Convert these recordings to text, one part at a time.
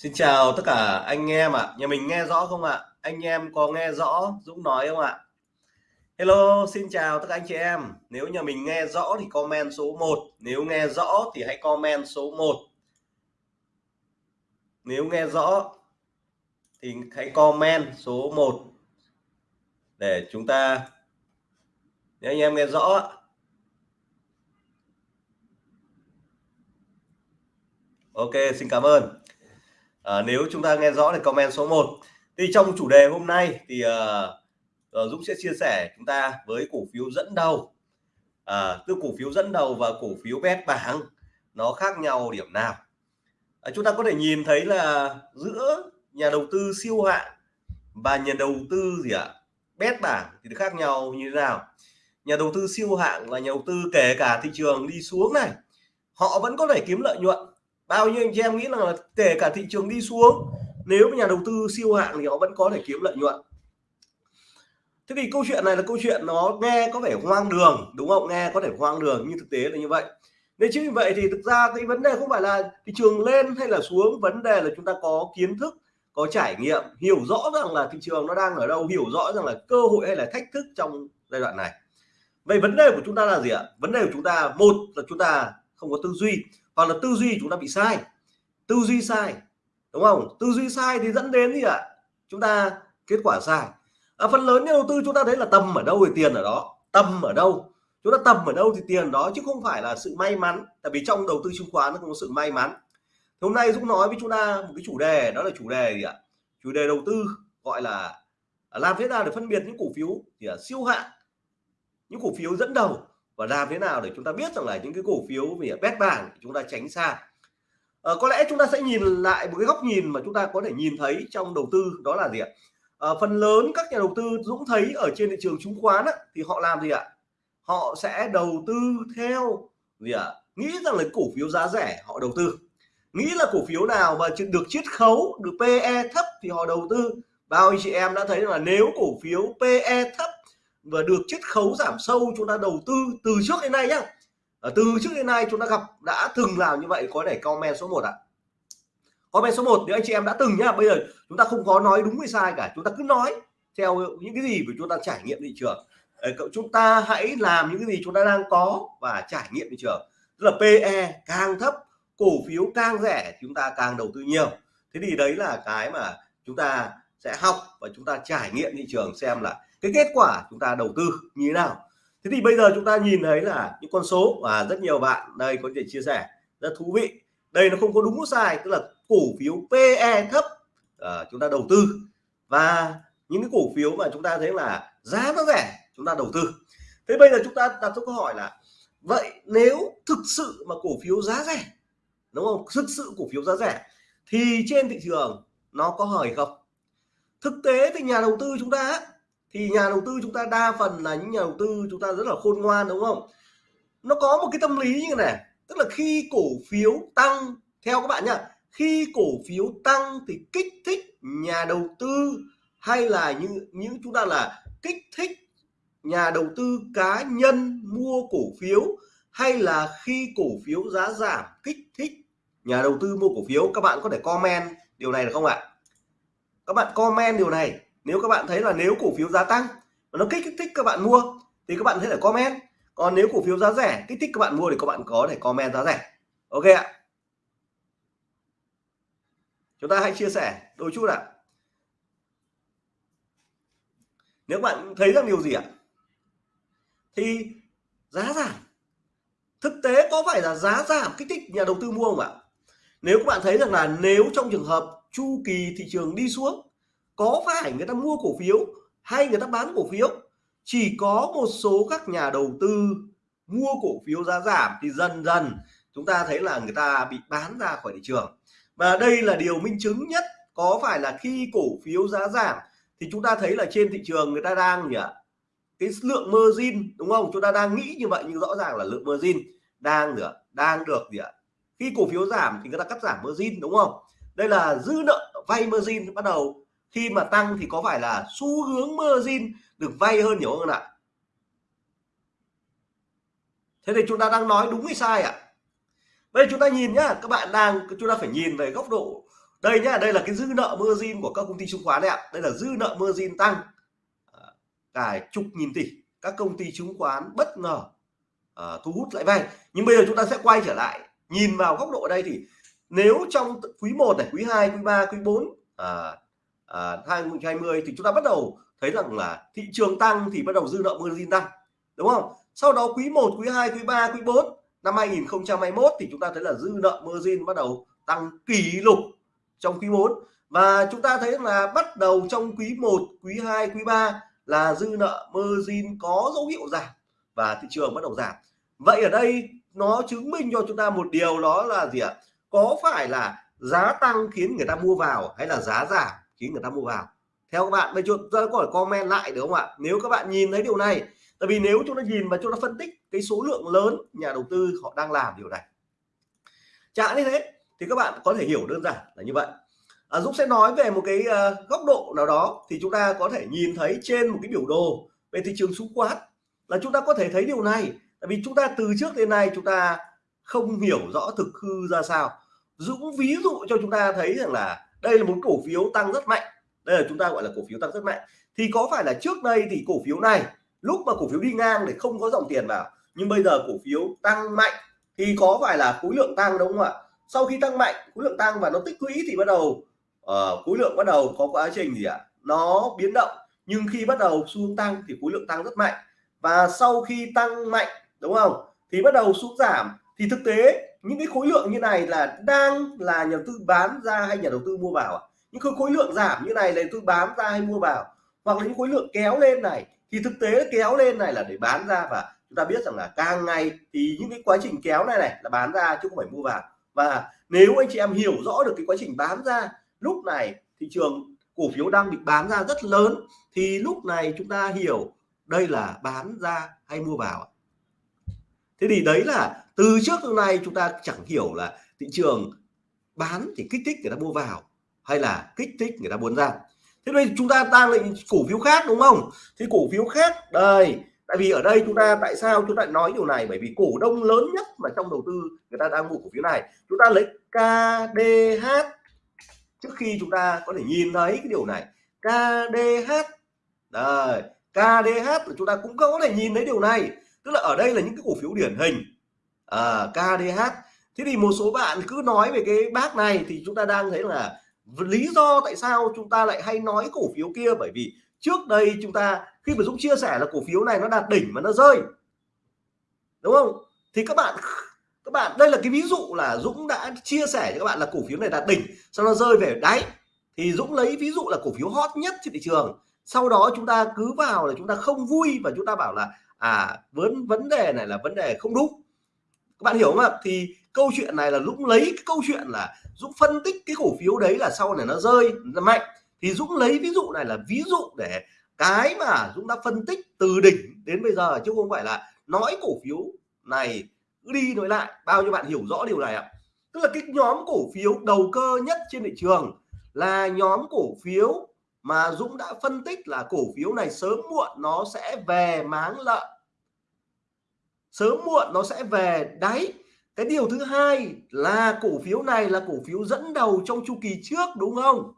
Xin chào tất cả anh em ạ. Nhà mình nghe rõ không ạ? Anh em có nghe rõ Dũng nói không ạ? Hello, xin chào tất cả anh chị em. Nếu nhà mình nghe rõ thì comment số 1. Nếu nghe rõ thì hãy comment số 1. Nếu nghe rõ thì hãy comment số 1 để chúng ta nếu anh em nghe rõ Ok, xin cảm ơn à, nếu chúng ta nghe rõ thì comment số 1 thì trong chủ đề hôm nay thì uh, Dũng sẽ chia sẻ chúng ta với cổ phiếu dẫn đầu. À, từ cổ phiếu dẫn đầu và cổ phiếu bét bảng nó khác nhau điểm nào? À, chúng ta có thể nhìn thấy là giữa nhà đầu tư siêu hạng và nhà đầu tư gì ạ? À? bét bảng thì khác nhau như thế nào? Nhà đầu tư siêu hạng là nhà đầu tư kể cả thị trường đi xuống này họ vẫn có thể kiếm lợi nhuận bao nhiêu anh chị em nghĩ là kể cả thị trường đi xuống, nếu nhà đầu tư siêu hạng thì họ vẫn có thể kiếm lợi nhuận. Thế thì câu chuyện này là câu chuyện nó nghe có vẻ hoang đường, đúng không? Nghe có thể hoang đường, nhưng thực tế là như vậy. Nên chính vì vậy thì thực ra cái vấn đề không phải là thị trường lên hay là xuống, vấn đề là chúng ta có kiến thức, có trải nghiệm, hiểu rõ rằng là thị trường nó đang ở đâu, hiểu rõ rằng là cơ hội hay là thách thức trong giai đoạn này. Vậy vấn đề của chúng ta là gì ạ? Vấn đề của chúng ta, một là chúng ta không có tư duy hoặc là tư duy chúng ta bị sai. Tư duy sai đúng không? Tư duy sai thì dẫn đến gì ạ? Chúng ta kết quả sai. À, phần lớn nhà đầu tư chúng ta thấy là tầm ở đâu thì tiền ở đó. Tầm ở đâu? Chúng ta tầm ở đâu thì tiền đó chứ không phải là sự may mắn. Tại vì trong đầu tư chứng khoán nó không có sự may mắn. Thì hôm nay Dũng nói với chúng ta một cái chủ đề đó là chủ đề gì ạ? Chủ đề đầu tư gọi là làm thế nào để phân biệt những cổ phiếu thì là siêu hạng những cổ phiếu dẫn đầu và làm thế nào để chúng ta biết rằng là những cái cổ phiếu về bét bảng chúng ta tránh xa. À, có lẽ chúng ta sẽ nhìn lại một cái góc nhìn mà chúng ta có thể nhìn thấy trong đầu tư đó là gì ạ? À, phần lớn các nhà đầu tư Dũng thấy ở trên thị trường chứng khoán á, thì họ làm gì ạ? Họ sẽ đầu tư theo gì ạ? Nghĩ rằng là cổ phiếu giá rẻ họ đầu tư. Nghĩ là cổ phiếu nào mà được chiết khấu được PE thấp thì họ đầu tư. Bao anh chị em đã thấy là nếu cổ phiếu PE thấp và được chiết khấu giảm sâu chúng ta đầu tư từ trước đến nay nhá à, từ trước đến nay chúng ta gặp đã từng làm như vậy có để comment số 1 ạ à. comment số 1 nếu anh chị em đã từng nhá bây giờ chúng ta không có nói đúng hay sai cả chúng ta cứ nói theo những cái gì mà chúng ta trải nghiệm thị trường cậu chúng ta hãy làm những cái gì chúng ta đang có và trải nghiệm thị trường tức là PE càng thấp cổ phiếu càng rẻ chúng ta càng đầu tư nhiều thế thì đấy là cái mà chúng ta sẽ học và chúng ta trải nghiệm thị trường xem là cái kết quả chúng ta đầu tư như thế nào. Thế thì bây giờ chúng ta nhìn thấy là những con số và rất nhiều bạn đây có thể chia sẻ rất thú vị. Đây nó không có đúng sai tức là cổ phiếu PE thấp à, chúng ta đầu tư. Và những cái cổ phiếu mà chúng ta thấy là giá nó rẻ chúng ta đầu tư. Thế bây giờ chúng ta đặt câu hỏi là vậy nếu thực sự mà cổ phiếu giá rẻ đúng không? Thực sự cổ phiếu giá rẻ thì trên thị trường nó có hời không? Thực tế thì nhà đầu tư chúng ta thì nhà đầu tư chúng ta đa phần là những nhà đầu tư chúng ta rất là khôn ngoan, đúng không? Nó có một cái tâm lý như này tức là khi cổ phiếu tăng, theo các bạn nhá, khi cổ phiếu tăng thì kích thích nhà đầu tư hay là như những chúng ta là kích thích nhà đầu tư cá nhân mua cổ phiếu hay là khi cổ phiếu giá giảm, kích thích nhà đầu tư mua cổ phiếu? Các bạn có thể comment điều này được không ạ? Các bạn comment điều này nếu các bạn thấy là nếu cổ phiếu giá tăng và nó kích thích các bạn mua thì các bạn có thể comment. Còn nếu cổ phiếu giá rẻ, kích thích các bạn mua thì các bạn có thể comment giá rẻ. Ok ạ. Chúng ta hãy chia sẻ đôi chút ạ. Nếu bạn thấy rằng điều gì ạ? Thì giá giảm. Thực tế có phải là giá giảm kích thích nhà đầu tư mua không ạ? Nếu các bạn thấy rằng là nếu trong trường hợp chu kỳ thị trường đi xuống có phải người ta mua cổ phiếu hay người ta bán cổ phiếu, chỉ có một số các nhà đầu tư mua cổ phiếu giá giảm thì dần dần chúng ta thấy là người ta bị bán ra khỏi thị trường. Và đây là điều minh chứng nhất có phải là khi cổ phiếu giá giảm thì chúng ta thấy là trên thị trường người ta đang gì ạ? Cái lượng margin, đúng không? Chúng ta đang nghĩ như vậy nhưng rõ ràng là lượng margin đang được đang được gì ạ? Khi cổ phiếu giảm thì người ta cắt giảm margin, đúng không? Đây là dư nợ, vay margin bắt đầu khi mà tăng thì có phải là xu hướng margin được vay hơn nhiều hơn ạ? Thế thì chúng ta đang nói đúng hay sai ạ? Bây giờ chúng ta nhìn nhá các bạn đang chúng ta phải nhìn về góc độ đây nhá đây là cái dư nợ margin của các công ty chứng khoán đấy ạ. Đây là dư nợ margin tăng. À, cả chục nghìn tỷ các công ty chứng khoán bất ngờ uh, thu hút lãi vay. Nhưng bây giờ chúng ta sẽ quay trở lại nhìn vào góc độ đây thì nếu trong quý 1 này quý 2 quý 3 quý 4 à, à, 2020 thì chúng ta bắt đầu thấy rằng là thị trường tăng thì bắt đầu dư nợ margin tăng đúng không? Sau đó quý 1 quý 2 quý 3 quý 4 năm 2021 thì chúng ta thấy là dư nợ margin bắt đầu tăng kỷ lục trong quý 4 và chúng ta thấy là bắt đầu trong quý 1 quý 2 quý 3 là dư nợ margin có dấu hiệu giảm và thị trường bắt đầu giảm. Vậy ở đây nó chứng minh cho chúng ta một điều đó là gì ạ? Có phải là giá tăng khiến người ta mua vào hay là giá giảm? Khiến người ta mua vào. Theo các bạn bây giờ ta có thể comment lại được không ạ? Nếu các bạn nhìn thấy điều này tại vì nếu chúng ta nhìn và chúng ta phân tích cái số lượng lớn nhà đầu tư họ đang làm điều này. Chẳng như thế thì các bạn có thể hiểu đơn giản là như vậy. À, Dũng sẽ nói về một cái uh, góc độ nào đó thì chúng ta có thể nhìn thấy trên một cái biểu đồ về thị trường chứng khoán là chúng ta có thể thấy điều này. Tại vì chúng ta từ trước đến nay chúng ta không hiểu rõ thực hư ra sao. Dũng ví dụ cho chúng ta thấy rằng là đây là một cổ phiếu tăng rất mạnh. Đây là chúng ta gọi là cổ phiếu tăng rất mạnh. Thì có phải là trước đây thì cổ phiếu này lúc mà cổ phiếu đi ngang để không có dòng tiền vào nhưng bây giờ cổ phiếu tăng mạnh thì có phải là khối lượng tăng đúng không ạ? Sau khi tăng mạnh khối lượng tăng và nó tích lũy thì bắt đầu uh, khối lượng bắt đầu có quá trình gì ạ? Nó biến động nhưng khi bắt đầu xuống tăng thì khối lượng tăng rất mạnh. Và sau khi tăng mạnh đúng không? Thì bắt đầu xuống giảm. Thì thực tế những cái khối lượng như này là đang là nhà đầu tư bán ra hay nhà đầu tư mua vào à? những cái khối lượng giảm như này là tư bán ra hay mua vào? Hoặc là những khối lượng kéo lên này, thì thực tế kéo lên này là để bán ra và chúng ta biết rằng là càng ngày thì những cái quá trình kéo này này là bán ra chứ không phải mua vào. Và nếu anh chị em hiểu rõ được cái quá trình bán ra, lúc này thị trường cổ phiếu đang bị bán ra rất lớn, thì lúc này chúng ta hiểu đây là bán ra hay mua vào thế thì đấy là từ trước đến nay chúng ta chẳng hiểu là thị trường bán thì kích thích người ta mua vào hay là kích thích người ta muốn ra. Thế nên chúng ta đang lại cổ phiếu khác đúng không? Thì cổ phiếu khác, đây, tại vì ở đây chúng ta, tại sao chúng ta nói điều này? Bởi vì cổ đông lớn nhất mà trong đầu tư người ta đang mua cổ phiếu này, chúng ta lấy KDH trước khi chúng ta có thể nhìn thấy cái điều này. KDH đây KDH chúng ta cũng có thể nhìn thấy điều này tức là ở đây là những cái cổ phiếu điển hình. À, KDH thế thì một số bạn cứ nói về cái bác này thì chúng ta đang thấy là lý do tại sao chúng ta lại hay nói cổ phiếu kia? Bởi vì trước đây chúng ta khi mà Dũng chia sẻ là cổ phiếu này nó đạt đỉnh mà nó rơi. Đúng không? Thì các bạn các bạn đây là cái ví dụ là Dũng đã chia sẻ cho các bạn là cổ phiếu này đạt đỉnh sau nó rơi về. Đáy thì Dũng lấy ví dụ là cổ phiếu hot nhất trên thị trường. Sau đó chúng ta cứ vào là chúng ta không vui và chúng ta bảo là à vấn vấn đề này là vấn đề không đúng. Các bạn hiểu không ạ? Thì câu chuyện này là Dũng lấy cái câu chuyện là Dũng phân tích cái cổ phiếu đấy là sau này nó rơi, nó mạnh. Thì Dũng lấy ví dụ này là ví dụ để cái mà Dũng đã phân tích từ đỉnh đến bây giờ chứ không phải là nói cổ phiếu này cứ đi nói lại. Bao nhiêu bạn hiểu rõ điều này ạ? Tức là cái nhóm cổ phiếu đầu cơ nhất trên thị trường là nhóm cổ phiếu mà Dũng đã phân tích là cổ phiếu này sớm muộn nó sẽ về máng lợn, sớm muộn nó sẽ về. Đáy cái điều thứ hai là cổ phiếu này là cổ phiếu dẫn đầu trong chu kỳ trước đúng không?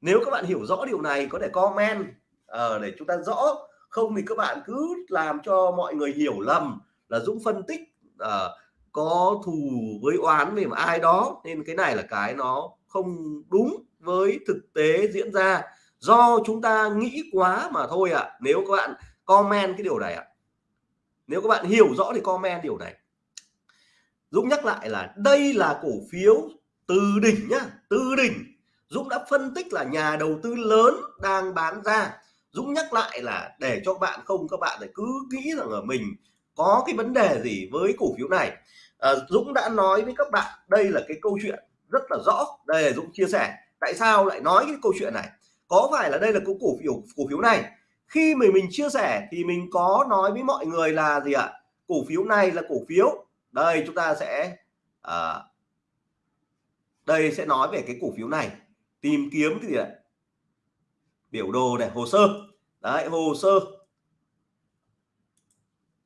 Nếu các bạn hiểu rõ điều này có thể comment uh, để chúng ta rõ. Không thì các bạn cứ làm cho mọi người hiểu lầm là Dũng phân tích uh, có thù với oán về ai đó. Nên cái này là cái nó không đúng với thực tế diễn ra do chúng ta nghĩ quá mà thôi ạ. À. nếu các bạn comment cái điều này ạ. À. nếu các bạn hiểu rõ thì comment điều này. Dũng nhắc lại là đây là cổ phiếu từ đỉnh nhá. Từ đỉnh. Dũng đã phân tích là nhà đầu tư lớn đang bán ra. Dũng nhắc lại là để cho bạn không các bạn lại cứ nghĩ rằng ở mình có cái vấn đề gì với cổ phiếu này. À, Dũng đã nói với các bạn đây là cái câu chuyện rất là rõ. Đây là Dũng chia sẻ. Tại sao lại nói cái câu chuyện này? Có phải là đây là cái cổ phiếu cổ phiếu này? Khi mình mình chia sẻ thì mình có nói với mọi người là gì ạ? Cổ phiếu này là cổ phiếu. Đây chúng ta sẽ à, đây sẽ nói về cái cổ phiếu này. Tìm kiếm cái gì ạ? Biểu đồ này hồ sơ. Đấy hồ sơ.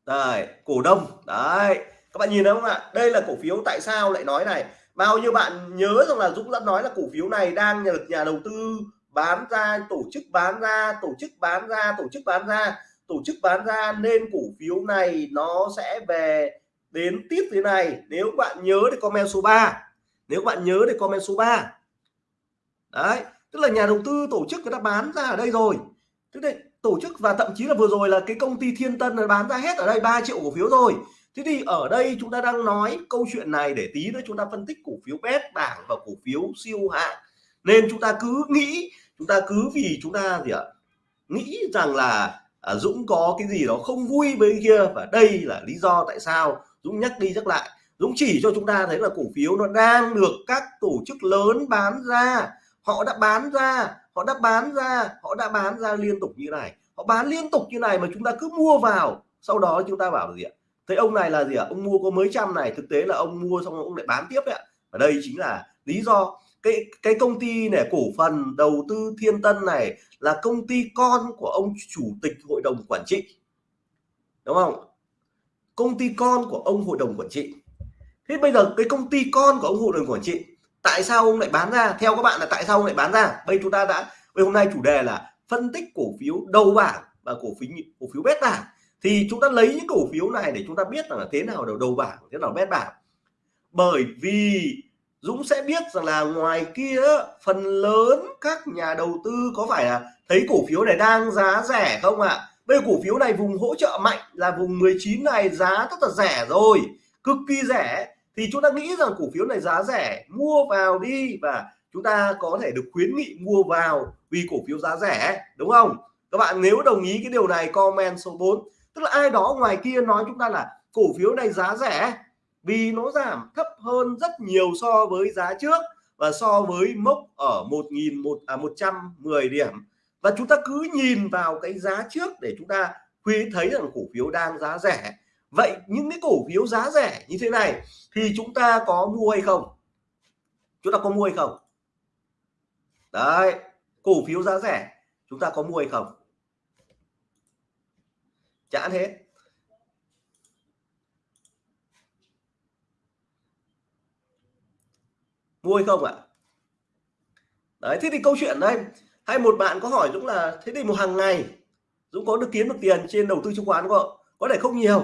Đây cổ đông. Đấy các bạn nhìn thấy không ạ? Đây là cổ phiếu tại sao lại nói này? Bao nhiêu bạn nhớ rằng là Dũng đã nói là cổ phiếu này đang được nhà đầu tư bán ra, tổ chức bán ra, tổ chức bán ra, tổ chức bán ra. Tổ chức bán ra nên cổ phiếu này nó sẽ về đến tiếp thế này. Nếu bạn nhớ thì comment số 3 nếu bạn nhớ thì comment số 3 đấy, tức là nhà đầu tư, tổ chức người ta bán ra ở đây rồi. Tức là tổ chức và thậm chí là vừa rồi là cái công ty Thiên Tân nó bán ra hết ở đây 3 triệu cổ phiếu rồi. Thế thì ở đây chúng ta đang nói câu chuyện này để tí nữa chúng ta phân tích cổ phiếu bét bảng và cổ phiếu siêu hạng nên chúng ta cứ nghĩ chúng ta cứ vì chúng ta gì ạ? Nghĩ rằng là à, Dũng có cái gì đó không vui với kia và đây là lý do tại sao Dũng nhắc đi nhắc lại. Dũng chỉ cho chúng ta thấy là cổ phiếu nó đang được các tổ chức lớn bán ra. Họ đã bán ra họ đã bán ra họ đã bán ra liên tục như này. Họ bán liên tục như này mà chúng ta cứ mua vào. Sau đó chúng ta bảo là gì ạ? Thấy ông này là gì ạ? Ông mua có mấy trăm này thực tế là ông mua xong ông lại bán tiếp đấy ạ. Và đây chính là lý do cái cái công ty này, cổ phần đầu tư Thiên Tân này là công ty con của ông chủ tịch hội đồng quản trị. Đúng không? Công ty con của ông hội đồng quản trị. Thế bây giờ cái công ty con của ông hội đồng quản trị, tại sao ông lại bán ra? Theo các bạn là tại sao ông lại bán ra? Bây chúng ta đã, bây hôm nay chủ đề là phân tích cổ phiếu đầu bảng và cổ phiếu cổ phiếu bét bảng. Thì chúng ta lấy những cổ phiếu này để chúng ta biết là thế nào đầu đầu bảng, thế nào bét bảng. Bởi vì Dũng sẽ biết rằng là ngoài kia phần lớn các nhà đầu tư có phải là thấy cổ phiếu này đang giá rẻ không ạ? À? Bây giờ cổ phiếu này vùng hỗ trợ mạnh là vùng 19 này giá rất là rẻ rồi, cực kỳ rẻ thì chúng ta nghĩ rằng cổ phiếu này giá rẻ mua vào đi và chúng ta có thể được khuyến nghị mua vào vì cổ phiếu giá rẻ đúng không? Các bạn nếu đồng ý cái điều này comment số 4 tức là ai đó ngoài kia nói chúng ta là cổ phiếu này giá rẻ vì nó giảm thấp hơn rất nhiều so với giá trước và so với mốc ở 1.000 một à 110 điểm. Và chúng ta cứ nhìn vào cái giá trước để chúng ta quý thấy rằng cổ phiếu đang giá rẻ. Vậy những cái cổ phiếu giá rẻ như thế này thì chúng ta có mua hay không? Chúng ta có mua hay không? Đấy, cổ phiếu giá rẻ, chúng ta có mua hay không? Chả hết. Vui không ạ? Đấy thế thì câu chuyện đây hay một bạn có hỏi Dũng là thế thì một hàng ngày Dũng có được kiếm được tiền trên đầu tư chứng khoán không có thể không nhiều?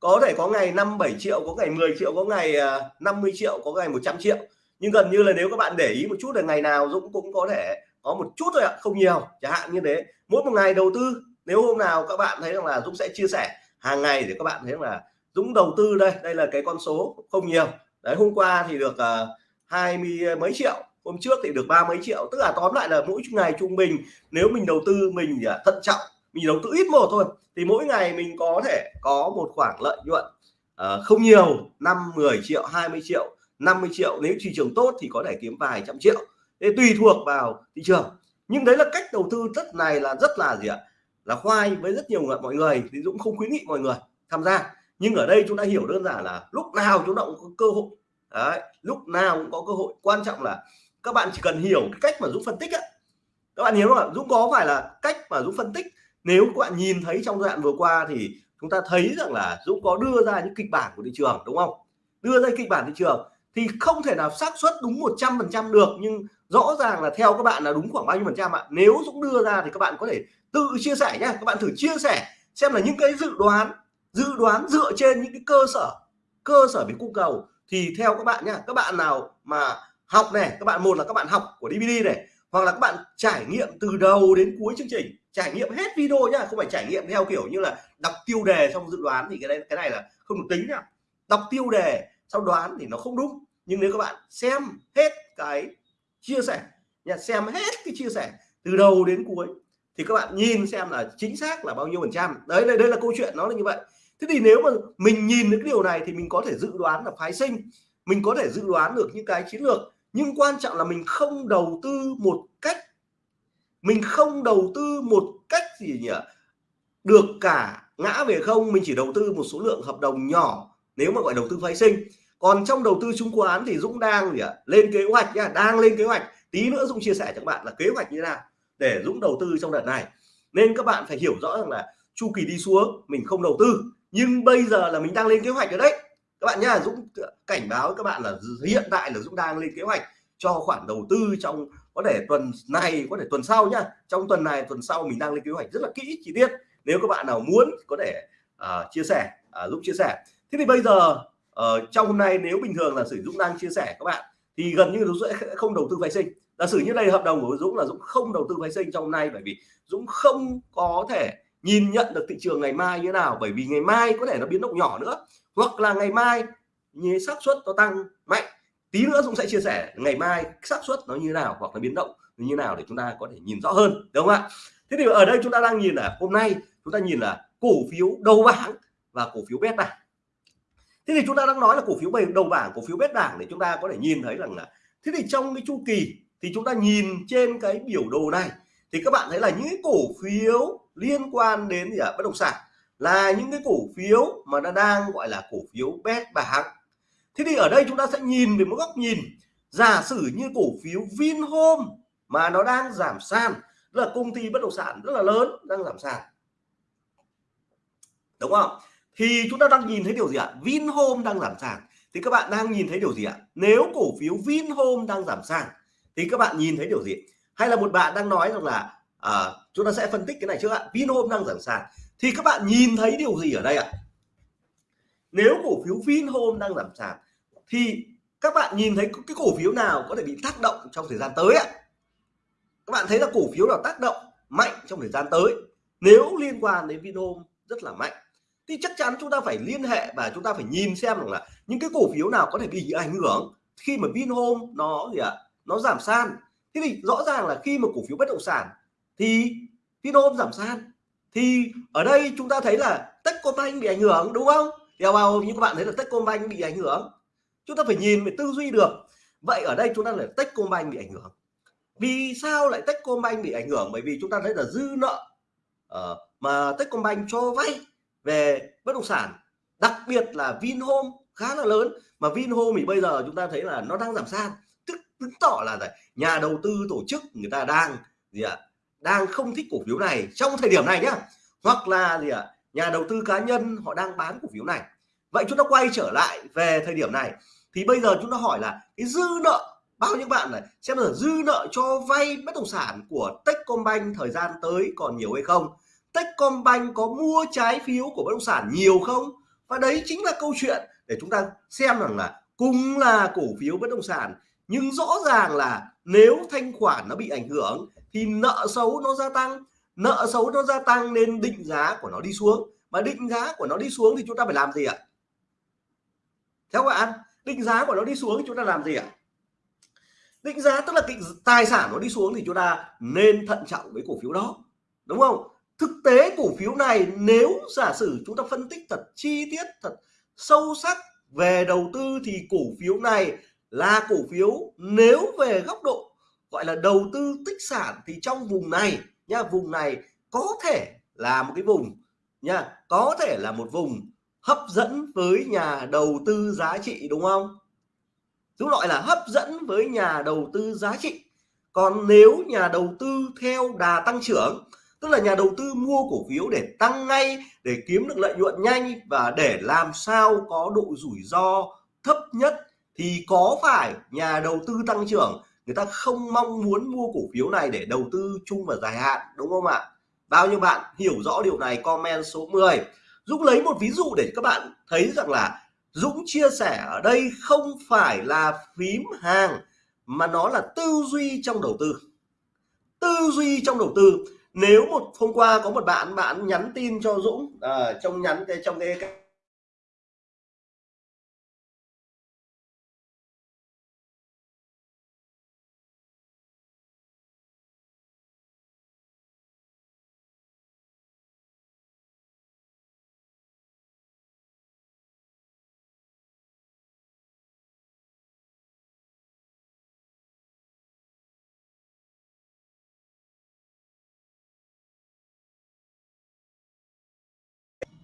Có thể có ngày 5 7 triệu có ngày 10 triệu có ngày à, 50 triệu có ngày 100 triệu. Nhưng gần như là nếu các bạn để ý một chút là ngày nào Dũng cũng có thể có một chút thôi ạ không nhiều chẳng hạn như thế. Mỗi một ngày đầu tư nếu hôm nào các bạn thấy rằng là Dũng sẽ chia sẻ hàng ngày để các bạn thấy là Dũng đầu tư đây đây là cái con số không nhiều. Đấy hôm qua thì được uh, hai mươi ờ, mấy triệu. Hôm trước thì được ba mấy triệu. Tức là tóm lại là mỗi ngày trung bình nếu mình đầu tư mình à, thận trọng mình đầu tư ít một thôi thì mỗi ngày mình có thể có một khoản lợi nhuận uh, không nhiều 5 10 triệu 20 triệu 50 triệu. Nếu thị trường tốt thì có thể kiếm vài trăm triệu. Để tùy thuộc vào thị trường. Nhưng đấy là cách đầu tư rất này là rất là gì ạ? Là khoai với rất nhiều mọi người. Thì Dũng không khuyến nghị mọi người tham gia. Nhưng ở đây chúng ta hiểu đơn giản là lúc nào chúng ta cũng có cơ hội đấy, lúc nào cũng có cơ hội. Quan trọng là các bạn chỉ cần hiểu cái cách mà Dũng phân tích á. Các bạn hiểu không ạ? Dũng có phải là cách mà Dũng phân tích. Nếu các bạn nhìn thấy trong giai đoạn vừa qua thì chúng ta thấy rằng là Dũng có đưa ra những kịch bản của thị trường, đúng không? Đưa ra kịch bản thị trường thì không thể nào xác suất đúng 100% được, nhưng rõ ràng là theo các bạn là đúng khoảng bao nhiêu phần trăm ạ? Nếu Dũng đưa ra thì các bạn có thể tự chia sẻ nhé các bạn thử chia sẻ xem là những cái dự đoán dự đoán dựa trên những cái cơ sở cơ sở về cung cầu thì theo các bạn nhá, các bạn nào mà học này, các bạn, một là các bạn học của DVD này, hoặc là các bạn trải nghiệm từ đầu đến cuối chương trình, trải nghiệm hết video nhá, không phải trải nghiệm theo kiểu như là đọc tiêu đề xong dự đoán thì cái này cái này là không được tính nhá. Đọc tiêu đề sau đoán thì nó không đúng, nhưng nếu các bạn xem hết cái chia sẻ nha xem hết cái chia sẻ từ đầu đến cuối thì các bạn nhìn xem là chính xác là bao nhiêu phần trăm. Đấy đây đây là câu chuyện, nó là như vậy thế thì nếu mà mình nhìn được cái điều này thì mình có thể dự đoán là phái sinh. Mình có thể dự đoán được những cái chiến lược. Nhưng quan trọng là mình không đầu tư một cách, mình không đầu tư một cách gì nhỉ? Được cả ngã về không, mình chỉ đầu tư một số lượng hợp đồng nhỏ nếu mà gọi đầu tư phái sinh. Còn trong đầu tư chứng khoán thì Dũng đang gì ạ? Lên kế hoạch nhá, đang lên kế hoạch. Tí nữa Dũng chia sẻ cho các bạn là kế hoạch như thế nào để Dũng đầu tư trong đợt này. Nên các bạn phải hiểu rõ rằng là chu kỳ đi xuống, mình không đầu tư nhưng bây giờ là mình đang lên kế hoạch ở đấy. Các bạn nhá Dũng cảnh báo các bạn là hiện tại là Dũng đang lên kế hoạch cho khoản đầu tư trong có thể tuần này có thể tuần sau nhá. Trong tuần này tuần sau mình đang lên kế hoạch rất là kỹ chi tiết. Nếu các bạn nào muốn có thể uh, chia sẻ uh, Dũng chia sẻ. Thế thì bây giờ uh, trong hôm nay nếu bình thường là sử Dũng đang chia sẻ các bạn thì gần như Dũng sẽ không đầu tư phái sinh. Giả sử như đây hợp đồng của Dũng là Dũng không đầu tư phái sinh trong hôm nay bởi vì Dũng không có thể nhìn nhận được thị trường ngày mai như thế nào, bởi vì ngày mai có thể nó biến động nhỏ nữa, hoặc là ngày mai như xác suất nó tăng mạnh, tí nữa cũng sẽ chia sẻ ngày mai xác suất nó như thế nào hoặc là biến động như nào để chúng ta có thể nhìn rõ hơn, đúng không ạ? Thế thì ở đây chúng ta đang nhìn là hôm nay chúng ta nhìn là cổ phiếu đầu bảng và cổ phiếu bét bảng. Thế thì chúng ta đang nói là cổ phiếu đầu bảng, cổ phiếu bét bảng để chúng ta có thể nhìn thấy rằng là, thế thì trong cái chu kỳ thì chúng ta nhìn trên cái biểu đồ này thì các bạn thấy là những cổ phiếu liên quan đến gì ạ? Bất động sản là những cái cổ phiếu mà nó đang gọi là cổ phiếu bét bảng. Thế thì ở đây chúng ta sẽ nhìn về một góc nhìn. Giả sử như cổ phiếu Vinhome mà nó đang giảm sàn là công ty bất động sản rất là lớn đang giảm sàn. Đúng không? Thì chúng ta đang nhìn thấy điều gì ạ? Vinhome đang giảm sàn. Thì các bạn đang nhìn thấy điều gì ạ? Nếu cổ phiếu Vinhome đang giảm sàn thì các bạn nhìn thấy điều gì? Hay là một bạn đang nói rằng là à, chúng ta sẽ phân tích cái này trước ạ. Vinhome đang giảm sàn. Thì các bạn nhìn thấy điều gì ở đây ạ? Nếu cổ phiếu Vinhome đang giảm sàn, thì các bạn nhìn thấy cái cổ phiếu nào có thể bị tác động trong thời gian tới ạ? Các bạn thấy là cổ phiếu nào tác động mạnh trong thời gian tới? Nếu liên quan đến Vinhome rất là mạnh, thì chắc chắn chúng ta phải liên hệ và chúng ta phải nhìn xem rằng là những cái cổ phiếu nào có thể bị ảnh hưởng khi mà Vinhome nó gì ạ? Nó giảm san thế thì rõ ràng là khi mà cổ phiếu bất động sản thì Vinhome giảm sàn. Thì ở đây chúng ta thấy là Techcombank bị ảnh hưởng đúng không? Điều vào như các bạn thấy là Techcombank bị ảnh hưởng. Chúng ta phải nhìn về tư duy được. Vậy ở đây chúng ta là Techcombank bị ảnh hưởng. Vì sao lại Techcombank bị ảnh hưởng? Bởi vì chúng ta thấy là dư nợ uh, mà Techcombank cho vay về bất động sản đặc biệt là Vinhome khá là lớn. Mà Vinhome thì bây giờ chúng ta thấy là nó đang giảm sàn. Tức chứng tỏ là nhà đầu tư tổ chức người ta đang gì ạ? à, đang không thích cổ phiếu này trong thời điểm này nhá. Hoặc là gì ạ? À, nhà đầu tư cá nhân họ đang bán cổ phiếu này. Vậy chúng ta quay trở lại về thời điểm này. Thì bây giờ chúng ta hỏi là cái dư nợ bao nhiêu bạn này? Xem là dư nợ cho vay bất động sản của Techcombank thời gian tới còn nhiều hay không? Techcombank có mua trái phiếu của bất động sản nhiều không? Và đấy chính là câu chuyện để chúng ta xem rằng là cùng là cổ phiếu bất động sản nhưng rõ ràng là nếu thanh khoản nó bị ảnh hưởng thì nợ xấu nó gia tăng. Nợ xấu nó gia tăng nên định giá của nó đi xuống. Mà định giá của nó đi xuống thì chúng ta phải làm gì ạ? Theo bạn, định giá của nó đi xuống thì chúng ta làm gì ạ? Định giá tức là định tài sản nó đi xuống thì chúng ta nên thận trọng với cổ phiếu đó. Đúng không? Thực tế cổ phiếu này nếu giả sử chúng ta phân tích thật chi tiết, thật sâu sắc về đầu tư thì cổ phiếu này là cổ phiếu nếu về góc độ gọi là đầu tư tích sản thì trong vùng này nha, vùng này có thể là một cái vùng nha, có thể là một vùng hấp dẫn với nhà đầu tư giá trị, đúng không? Chúng gọi là hấp dẫn với nhà đầu tư giá trị. Còn nếu nhà đầu tư theo đà tăng trưởng, tức là nhà đầu tư mua cổ phiếu để tăng ngay, để kiếm được lợi nhuận nhanh và để làm sao có độ rủi ro thấp nhất, thì có phải nhà đầu tư tăng trưởng người ta không mong muốn mua cổ phiếu này để đầu tư chung và dài hạn đúng không ạ? Bao nhiêu bạn hiểu rõ điều này comment số 10 Dũng lấy một ví dụ để các bạn thấy rằng là Dũng chia sẻ ở đây không phải là phím hàng mà nó là tư duy trong đầu tư. Tư duy trong đầu tư. Nếu một hôm qua có một bạn bạn nhắn tin cho Dũng à, trong nhắn cái trong cái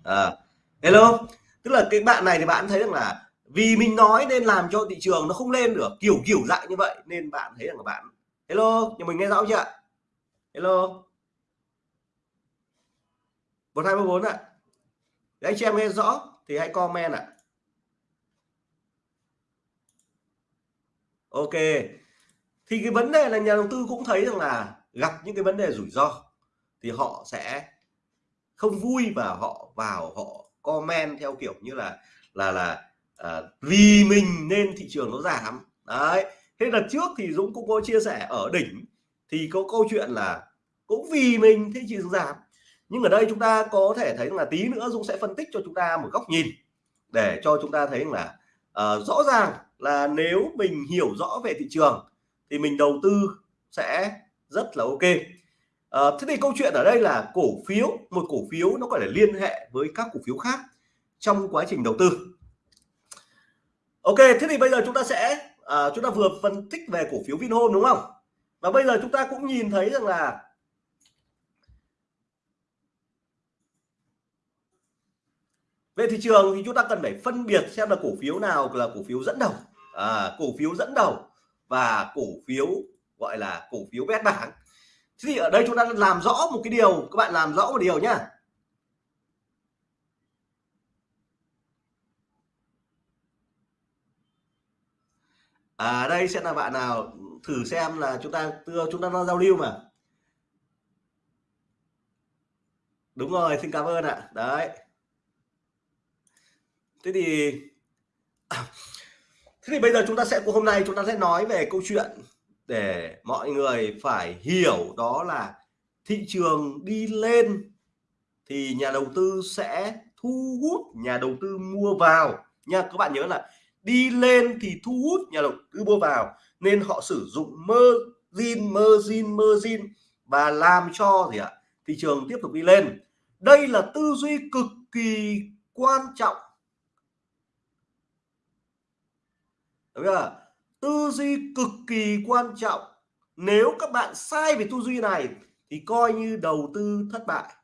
à, hello. Tức là cái bạn này thì bạn thấy rằng là vì mình nói nên làm cho thị trường nó không lên được kiểu kiểu dạng như vậy nên bạn thấy rằng là bạn hello nhà mình nghe rõ chưa hello. Một hai bốn ạ. Đấy anh chị em nghe rõ thì hãy comment ạ. Ok. Thì cái vấn đề là nhà đầu tư cũng thấy rằng là gặp những cái vấn đề rủi ro thì họ sẽ không vui và họ vào họ comment theo kiểu như là là là à, vì mình nên thị trường nó giảm. Đấy thế là trước thì Dũng cũng có chia sẻ ở đỉnh thì có câu chuyện là cũng vì mình thị trường giảm. Nhưng ở đây chúng ta có thể thấy là tí nữa Dũng sẽ phân tích cho chúng ta một góc nhìn để cho chúng ta thấy là uh, rõ ràng là nếu mình hiểu rõ về thị trường thì mình đầu tư sẽ rất là ok. À, thế thì câu chuyện ở đây là cổ phiếu một cổ phiếu nó có thể liên hệ với các cổ phiếu khác trong quá trình đầu tư. Ok thế thì bây giờ chúng ta sẽ à, chúng ta vừa phân tích về cổ phiếu Vinhome đúng không? Và bây giờ chúng ta cũng nhìn thấy rằng là về thị trường thì chúng ta cần phải phân biệt xem là cổ phiếu nào là cổ phiếu dẫn đầu. À, cổ phiếu dẫn đầu và cổ phiếu gọi là cổ phiếu bét bảng thế thì ở đây chúng ta làm rõ một cái điều, các bạn làm rõ một điều nhá. À đây sẽ là bạn nào thử xem là chúng ta chúng ta giao lưu mà. Đúng rồi, xin cảm ơn ạ. Đấy. Thế thì thế thì bây giờ chúng ta sẽ, hôm nay chúng ta sẽ nói về câu chuyện để mọi người phải hiểu đó là thị trường đi lên thì nhà đầu tư sẽ thu hút nhà đầu tư mua vào. Nha, các bạn nhớ là đi lên thì thu hút nhà đầu tư mua vào, nên họ sử dụng margin margin margin và làm cho gì ạ? Thị trường tiếp tục đi lên. Đây là tư duy cực kỳ quan trọng. Đúng chưa? Tư duy cực kỳ quan trọng. Nếu các bạn sai về tư duy này thì coi như đầu tư thất bại.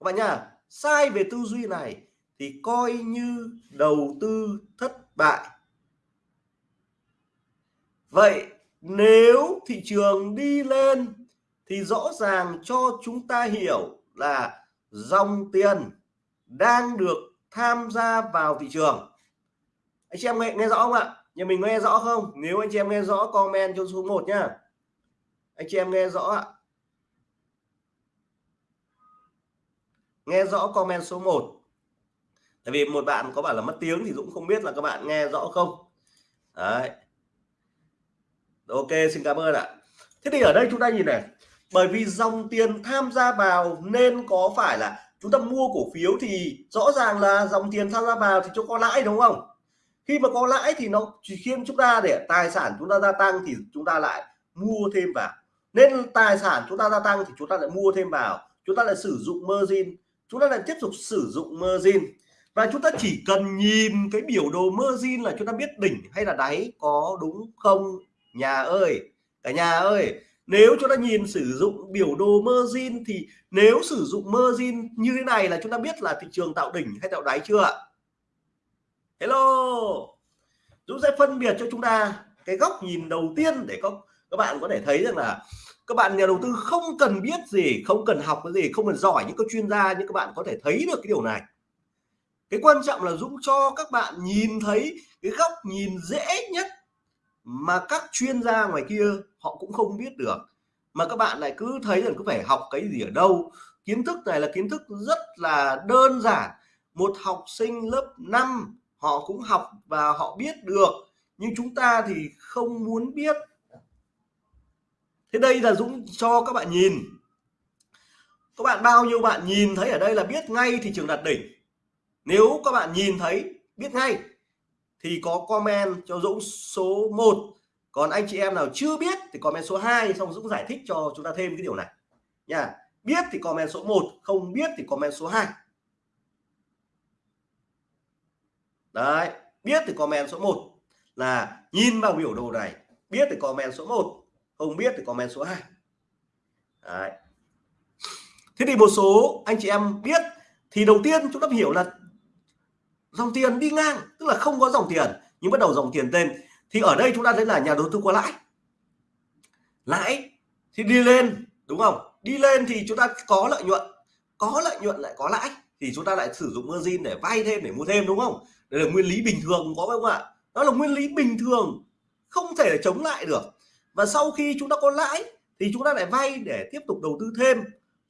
Các bạn nhá, sai về tư duy này thì coi như đầu tư thất bại. Vậy nếu thị trường đi lên thì rõ ràng cho chúng ta hiểu là dòng tiền đang được tham gia vào thị trường anh chị em nghe, nghe rõ không ạ? Nhà mình nghe rõ không? Nếu anh chị em nghe rõ comment cho số 1 nhá. Anh chị em nghe rõ ạ. Nghe rõ comment số 1 tại vì một bạn có bảo là mất tiếng thì Dũng không biết là các bạn nghe rõ không. Đấy. Ok xin cảm ơn ạ. Thế thì ở đây chúng ta nhìn này. Bởi vì dòng tiền tham gia vào nên có phải là chúng ta mua cổ phiếu thì rõ ràng là dòng tiền tham gia vào thì cho có lãi đúng không? Khi mà có lãi thì nó chỉ khiến chúng ta để tài sản chúng ta gia tăng thì chúng ta lại mua thêm vào. Nên tài sản chúng ta gia tăng thì chúng ta lại mua thêm vào. Chúng ta lại sử dụng margin. Chúng ta lại tiếp tục sử dụng margin. Và chúng ta chỉ cần nhìn cái biểu đồ margin là chúng ta biết đỉnh hay là đáy có đúng không? Nhà ơi, cả nhà ơi, nếu chúng ta nhìn sử dụng biểu đồ margin thì nếu sử dụng margin như thế này là chúng ta biết là thị trường tạo đỉnh hay tạo đáy chưa ạ? Hello. Dũng sẽ phân biệt cho chúng ta cái góc nhìn đầu tiên để các các bạn có thể thấy rằng là các bạn nhà đầu tư không cần biết gì, không cần học cái gì, không cần giỏi những các chuyên gia nhưng các bạn có thể thấy được cái điều này. Cái quan trọng là Dũng cho các bạn nhìn thấy cái góc nhìn dễ nhất mà các chuyên gia ngoài kia họ cũng không biết được. Mà các bạn lại cứ thấy rằng cứ phải học cái gì ở đâu. Kiến thức này là kiến thức rất là đơn giản. Một học sinh lớp 5 họ cũng học và họ biết được, nhưng chúng ta thì không muốn biết. Thế đây là Dũng cho các bạn nhìn. Các bạn bao nhiêu bạn nhìn thấy ở đây là biết ngay thị trường đạt đỉnh. Nếu các bạn nhìn thấy, biết ngay, thì có comment cho Dũng số 1 còn anh chị em nào chưa biết thì comment số 2 xong Dũng giải thích cho chúng ta thêm cái điều này. Nha, biết thì comment số 1 không biết thì comment số 2 đấy, biết thì comment số 1 là nhìn vào biểu đồ này, biết thì comment số 1 không biết thì comment số 2 đấy. thế thì một số anh chị em biết, thì đầu tiên chúng ta hiểu là dòng tiền đi ngang, tức là không có dòng tiền, nhưng bắt đầu dòng tiền lên, thì ở đây chúng ta thấy là nhà đầu tư có lãi. Lãi thì đi lên, đúng không? Đi lên thì chúng ta có lợi nhuận, có lợi nhuận lại có lãi, thì chúng ta lại sử dụng margin để vay thêm, để mua thêm, đúng không? Đây là nguyên lý bình thường có không ạ. Đó là nguyên lý bình thường, không thể chống lại được. Và sau khi chúng ta có lãi thì chúng ta lại vay để tiếp tục đầu tư thêm.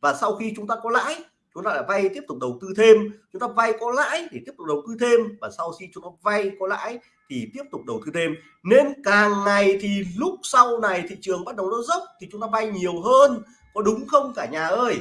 Và sau khi chúng ta có lãi, chúng ta lại vay tiếp tục đầu tư thêm. Chúng ta vay có lãi thì tiếp tục đầu tư thêm. Và sau khi chúng ta vay có lãi thì tiếp tục đầu tư thêm. Nên càng ngày thì lúc sau này thị trường bắt đầu nó dốc thì chúng ta vay nhiều hơn. Có đúng không cả nhà ơi?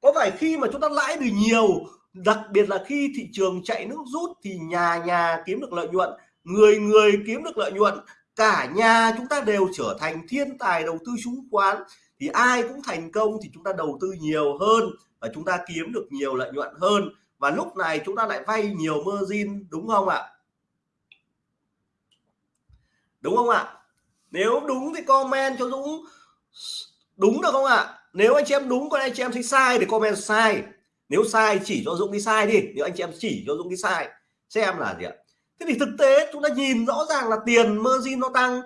Có phải khi mà chúng ta lãi được nhiều đặc biệt là khi thị trường chạy nước rút thì nhà nhà kiếm được lợi nhuận, người người kiếm được lợi nhuận, cả nhà chúng ta đều trở thành thiên tài đầu tư chứng khoán. Thì ai cũng thành công thì chúng ta đầu tư nhiều hơn và chúng ta kiếm được nhiều lợi nhuận hơn. Và lúc này chúng ta lại vay nhiều margin, đúng không ạ? Đúng không ạ? Nếu đúng thì comment cho Dũng. Đúng được không ạ? Nếu anh chị em đúng còn anh chị em thấy sai thì comment sai nếu sai chỉ cho Dũng đi sai đi, nếu anh chị em chỉ cho Dũng đi sai, xem là gì ạ? Thế thì thực tế chúng ta nhìn rõ ràng là tiền margin nó tăng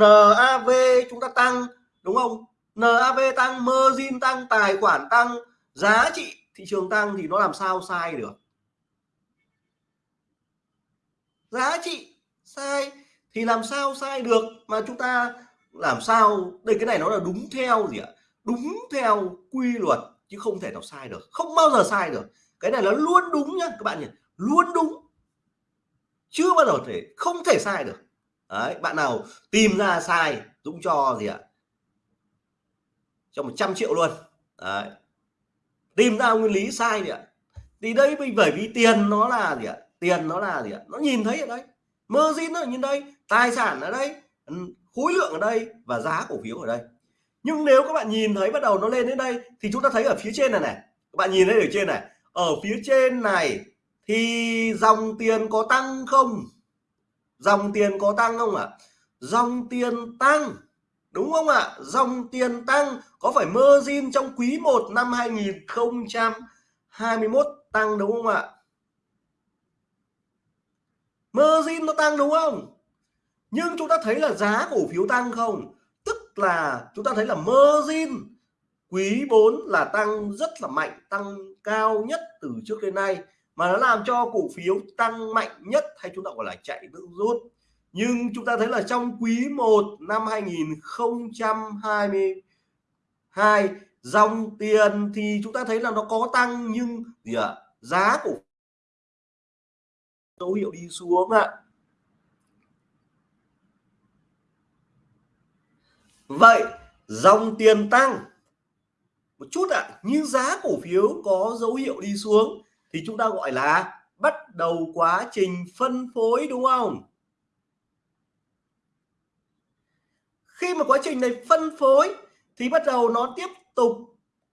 NAV chúng ta tăng, đúng không? NAV tăng, margin tăng, tài khoản tăng, giá trị thị trường tăng thì nó làm sao sai được? Giá trị sai thì làm sao sai được mà chúng ta làm sao? Đây, cái này nó là đúng theo gì ạ? Đúng theo quy luật chứ không thể nào sai được. Không bao giờ sai được. Cái này nó luôn đúng nhá, các bạn nhỉ. Luôn đúng. Chưa bao giờ thể, không thể sai được. Đấy, bạn nào tìm ra sai, Dũng cho gì ạ? Cho 100 triệu luôn. Đấy. Tìm ra nguyên lý sai gì ạ. Thì đây bởi vì tiền nó là gì ạ? Tiền nó là gì ạ? Nó nhìn thấy ở đây. Margin nó ở nhìn đây, tài sản ở đây ừ, khối lượng ở đây và giá cổ phiếu ở đây nhưng nếu các bạn nhìn thấy bắt đầu nó lên đến đây, thì chúng ta thấy ở phía trên này này các bạn nhìn thấy ở trên này ở phía trên này thì dòng tiền có tăng không dòng tiền có tăng không ạ à? dòng tiền tăng, đúng không ạ à? dòng tiền tăng có phải margin trong quý 1 năm 2021 tăng đúng không ạ à? margin nó tăng đúng không nhưng chúng ta thấy là giá cổ phiếu tăng không là chúng ta thấy là margin quý 4 là tăng rất là mạnh tăng cao nhất từ trước đến nay mà nó làm cho cổ phiếu tăng mạnh nhất hay chúng ta gọi là chạy nước rút nhưng chúng ta thấy là trong quý 1 năm 2022 dòng tiền thì chúng ta thấy là nó có tăng nhưng gì ạ à, giá cổ dấu hiệu đi xuống ạ à. Vậy dòng tiền tăng. Một chút ạ à, nhưng giá cổ phiếu có dấu hiệu đi xuống thì chúng ta gọi là bắt đầu quá trình phân phối đúng không? Khi mà quá trình này phân phối thì bắt đầu nó tiếp tục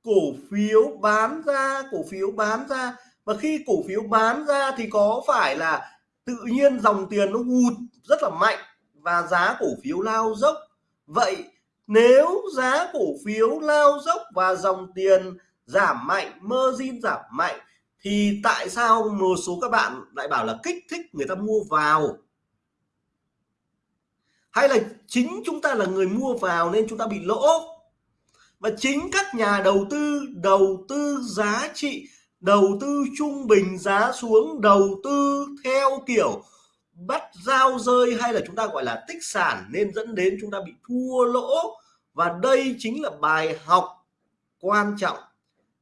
cổ phiếu bán ra cổ phiếu bán ra. Và khi cổ phiếu bán ra thì có phải là tự nhiên dòng tiền nó hụt rất là mạnh và giá cổ phiếu lao dốc. Vậy nếu giá cổ phiếu lao dốc và dòng tiền giảm mạnh, margin giảm mạnh, thì tại sao một số các bạn lại bảo là kích thích người ta mua vào? Hay là chính chúng ta là người mua vào nên chúng ta bị lỗ? Và chính các nhà đầu tư đầu tư giá trị, đầu tư trung bình giá xuống, đầu tư theo kiểu bắt giao rơi hay là chúng ta gọi là tích sản nên dẫn đến chúng ta bị thua lỗ? Và đây chính là bài học quan trọng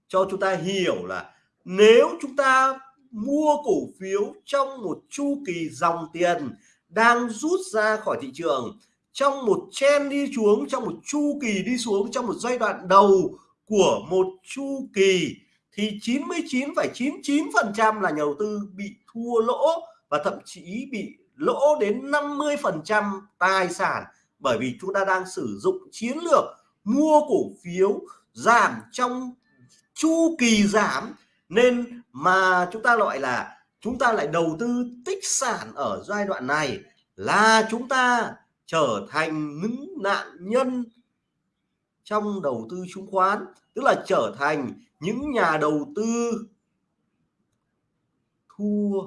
cho chúng ta hiểu là nếu chúng ta mua cổ phiếu trong một chu kỳ dòng tiền đang rút ra khỏi thị trường trong một chen đi xuống trong một chu kỳ đi xuống trong một giai đoạn đầu của một chu kỳ thì 99,99% là nhà đầu tư bị thua lỗ và thậm chí bị lỗ đến 50% tài sản bởi vì chúng ta đang sử dụng chiến lược mua cổ phiếu giảm trong chu kỳ giảm. Nên mà chúng ta gọi là chúng ta lại đầu tư tích sản ở giai đoạn này là chúng ta trở thành những nạn nhân trong đầu tư chứng khoán, tức là trở thành những nhà đầu tư thua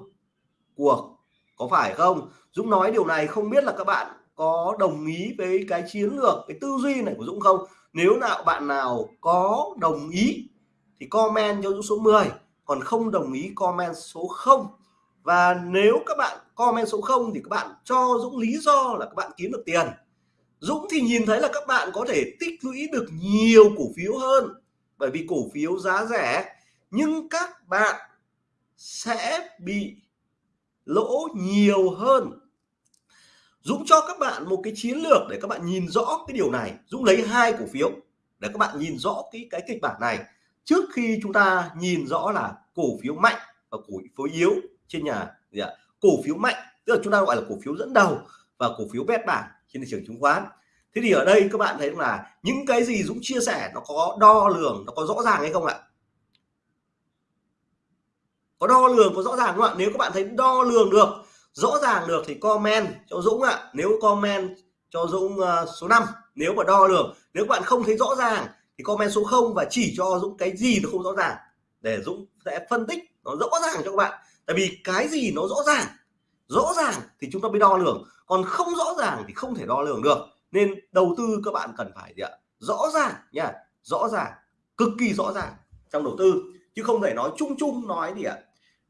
cuộc. Có phải không? Dũng nói điều này không biết là các bạn có đồng ý với cái chiến lược, cái tư duy này của Dũng không? Nếu nào bạn nào có đồng ý thì comment cho Dũng số 10 còn không đồng ý comment số 0 và nếu các bạn comment số 0 thì các bạn cho Dũng lý do là các bạn kiếm được tiền. Dũng thì nhìn thấy là các bạn có thể tích lũy được nhiều cổ phiếu hơn, bởi vì cổ phiếu giá rẻ, nhưng các bạn sẽ bị lỗ nhiều hơn. Dũng cho các bạn một cái chiến lược để các bạn nhìn rõ cái điều này. Dũng lấy hai cổ phiếu để các bạn nhìn rõ cái cái kịch bản này. Trước khi chúng ta nhìn rõ là cổ phiếu mạnh và cổ phiếu yếu trên nhà, gì ạ? Cổ phiếu mạnh, tức là chúng ta gọi là cổ phiếu dẫn đầu và cổ phiếu bét bảng trên thị trường chứng khoán. Thế thì ở đây các bạn thấy là những cái gì Dũng chia sẻ nó có đo lường, nó có rõ ràng hay không ạ? Có đo lường, có rõ ràng không ạ? Nếu các bạn thấy đo lường được rõ ràng được thì comment cho Dũng ạ. Nếu comment cho Dũng uh, số 5 nếu mà đo được. nếu bạn không thấy rõ ràng thì comment số 0 và chỉ cho Dũng cái gì nó không rõ ràng. Để Dũng sẽ phân tích nó rõ ràng cho các bạn. Tại vì cái gì nó rõ ràng? Rõ ràng thì chúng ta mới đo lường. Còn không rõ ràng thì không thể đo lường được. Nên đầu tư các bạn cần phải gì ạ? Rõ ràng nha. Rõ ràng. Cực kỳ rõ ràng trong đầu tư. Chứ không thể nói chung chung nói gì ạ?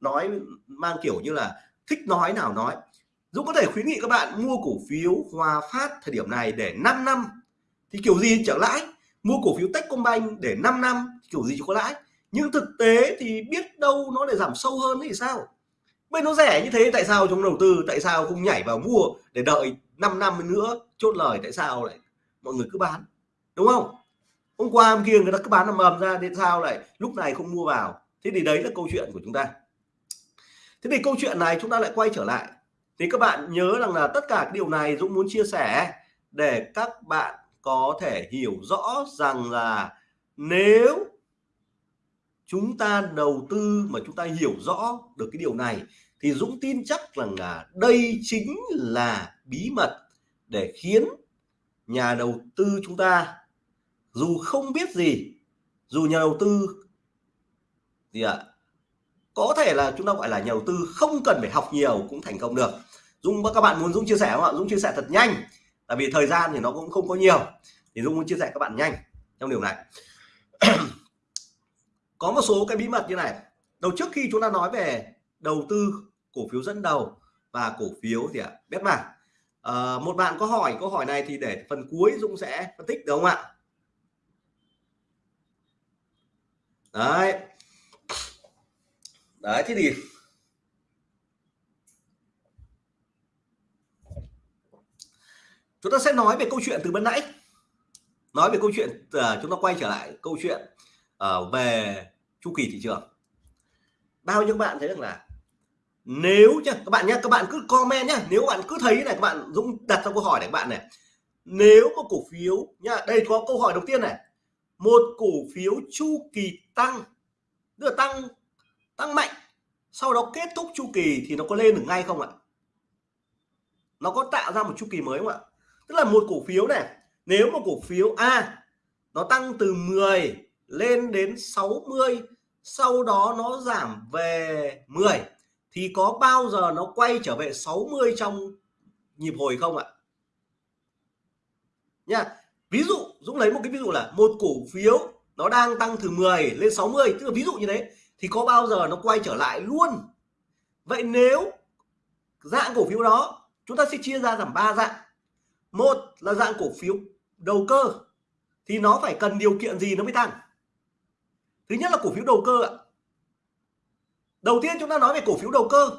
Nói mang kiểu như là thích nói nào nói. Dũng có thể khuyến nghị các bạn mua cổ phiếu Hòa Phát thời điểm này để 5 năm. Thì kiểu gì trở lãi. Mua cổ phiếu Techcombank để 5 năm kiểu gì có lãi. Nhưng thực tế thì biết đâu nó lại giảm sâu hơn thì sao? Bên nó rẻ như thế, tại sao trong đầu tư, tại sao không nhảy vào mua để đợi 5 năm nữa? Chốt lời, tại sao lại? Mọi người cứ bán, đúng không? Hôm qua, hôm kia người ta cứ bán nằm mầm ra đến sao lại lúc này không mua vào? Thế thì đấy là câu chuyện của chúng ta thế thì câu chuyện này chúng ta lại quay trở lại. Thì các bạn nhớ rằng là tất cả điều này Dũng muốn chia sẻ để các bạn có thể hiểu rõ rằng là nếu chúng ta đầu tư mà chúng ta hiểu rõ được cái điều này thì Dũng tin chắc rằng là đây chính là bí mật để khiến nhà đầu tư chúng ta dù không biết gì dù nhà đầu tư gì ạ à, có thể là chúng ta gọi là nhà đầu tư không cần phải học nhiều cũng thành công được. Dung các bạn muốn Dung chia sẻ không ạ? Dung chia sẻ thật nhanh. Tại vì thời gian thì nó cũng không có nhiều. Thì Dung muốn chia sẻ các bạn nhanh trong điều này. Có một số cái bí mật như này. Đầu trước khi chúng ta nói về đầu tư cổ phiếu dẫn đầu và cổ phiếu thì ạ? À, biết mà. à, một bạn có hỏi câu hỏi này thì để phần cuối Dung sẽ phân tích được không ạ? Đấy đấy thế thì chúng ta sẽ nói về câu chuyện từ bên nãy. Nói về câu chuyện uh, chúng ta quay trở lại câu chuyện uh, về chu kỳ thị trường. Bao nhiêu bạn thấy rằng là nếu nhá các bạn nhá các bạn cứ comment nhá nếu bạn cứ thấy này các bạn Dũng đặt ra câu hỏi này các bạn này. Nếu một cổ phiếu nhá đây có câu hỏi đầu tiên này. Một cổ phiếu chu kỳ tăng tức là tăng tăng mạnh, sau đó kết thúc chu kỳ thì nó có lên được ngay không ạ? Nó có tạo ra một chu kỳ mới không ạ? Tức là một cổ phiếu này, nếu một cổ phiếu A nó tăng từ 10 lên đến 60 sau đó nó giảm về 10 thì có bao giờ nó quay trở về 60 trong nhịp hồi không ạ? Nha, ví dụ, Dũng lấy một cái ví dụ là một cổ phiếu nó đang tăng từ 10 lên 60 tức là ví dụ như thế thì có bao giờ nó quay trở lại luôn? Vậy nếu dạng cổ phiếu đó chúng ta sẽ chia ra làm ba dạng. Một là dạng cổ phiếu đầu cơ thì nó phải cần điều kiện gì nó mới tăng? Thứ nhất là cổ phiếu đầu cơ ạ. Đầu tiên chúng ta nói về cổ phiếu đầu cơ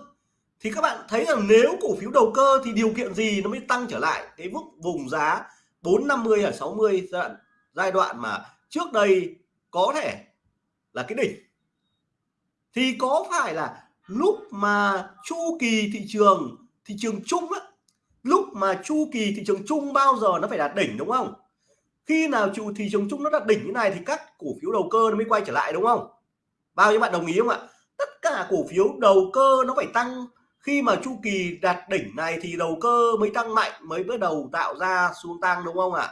thì các bạn thấy rằng nếu cổ phiếu đầu cơ thì điều kiện gì nó mới tăng trở lại? Cái mức vùng giá 450 ở 60 giai đoạn, giai đoạn mà trước đây có thể là cái đỉnh thì có phải là lúc mà chu kỳ thị trường thị trường chung á, lúc mà chu kỳ thị trường chung bao giờ nó phải đạt đỉnh, đúng không? Khi nào chu thị trường chung nó đạt đỉnh như này thì các cổ phiếu đầu cơ nó mới quay trở lại, đúng không? Bao nhiêu bạn đồng ý không ạ? Tất cả cổ phiếu đầu cơ nó phải tăng. Khi mà chu kỳ đạt đỉnh này thì đầu cơ mới tăng mạnh, mới bắt đầu tạo ra xuống tăng, đúng không ạ?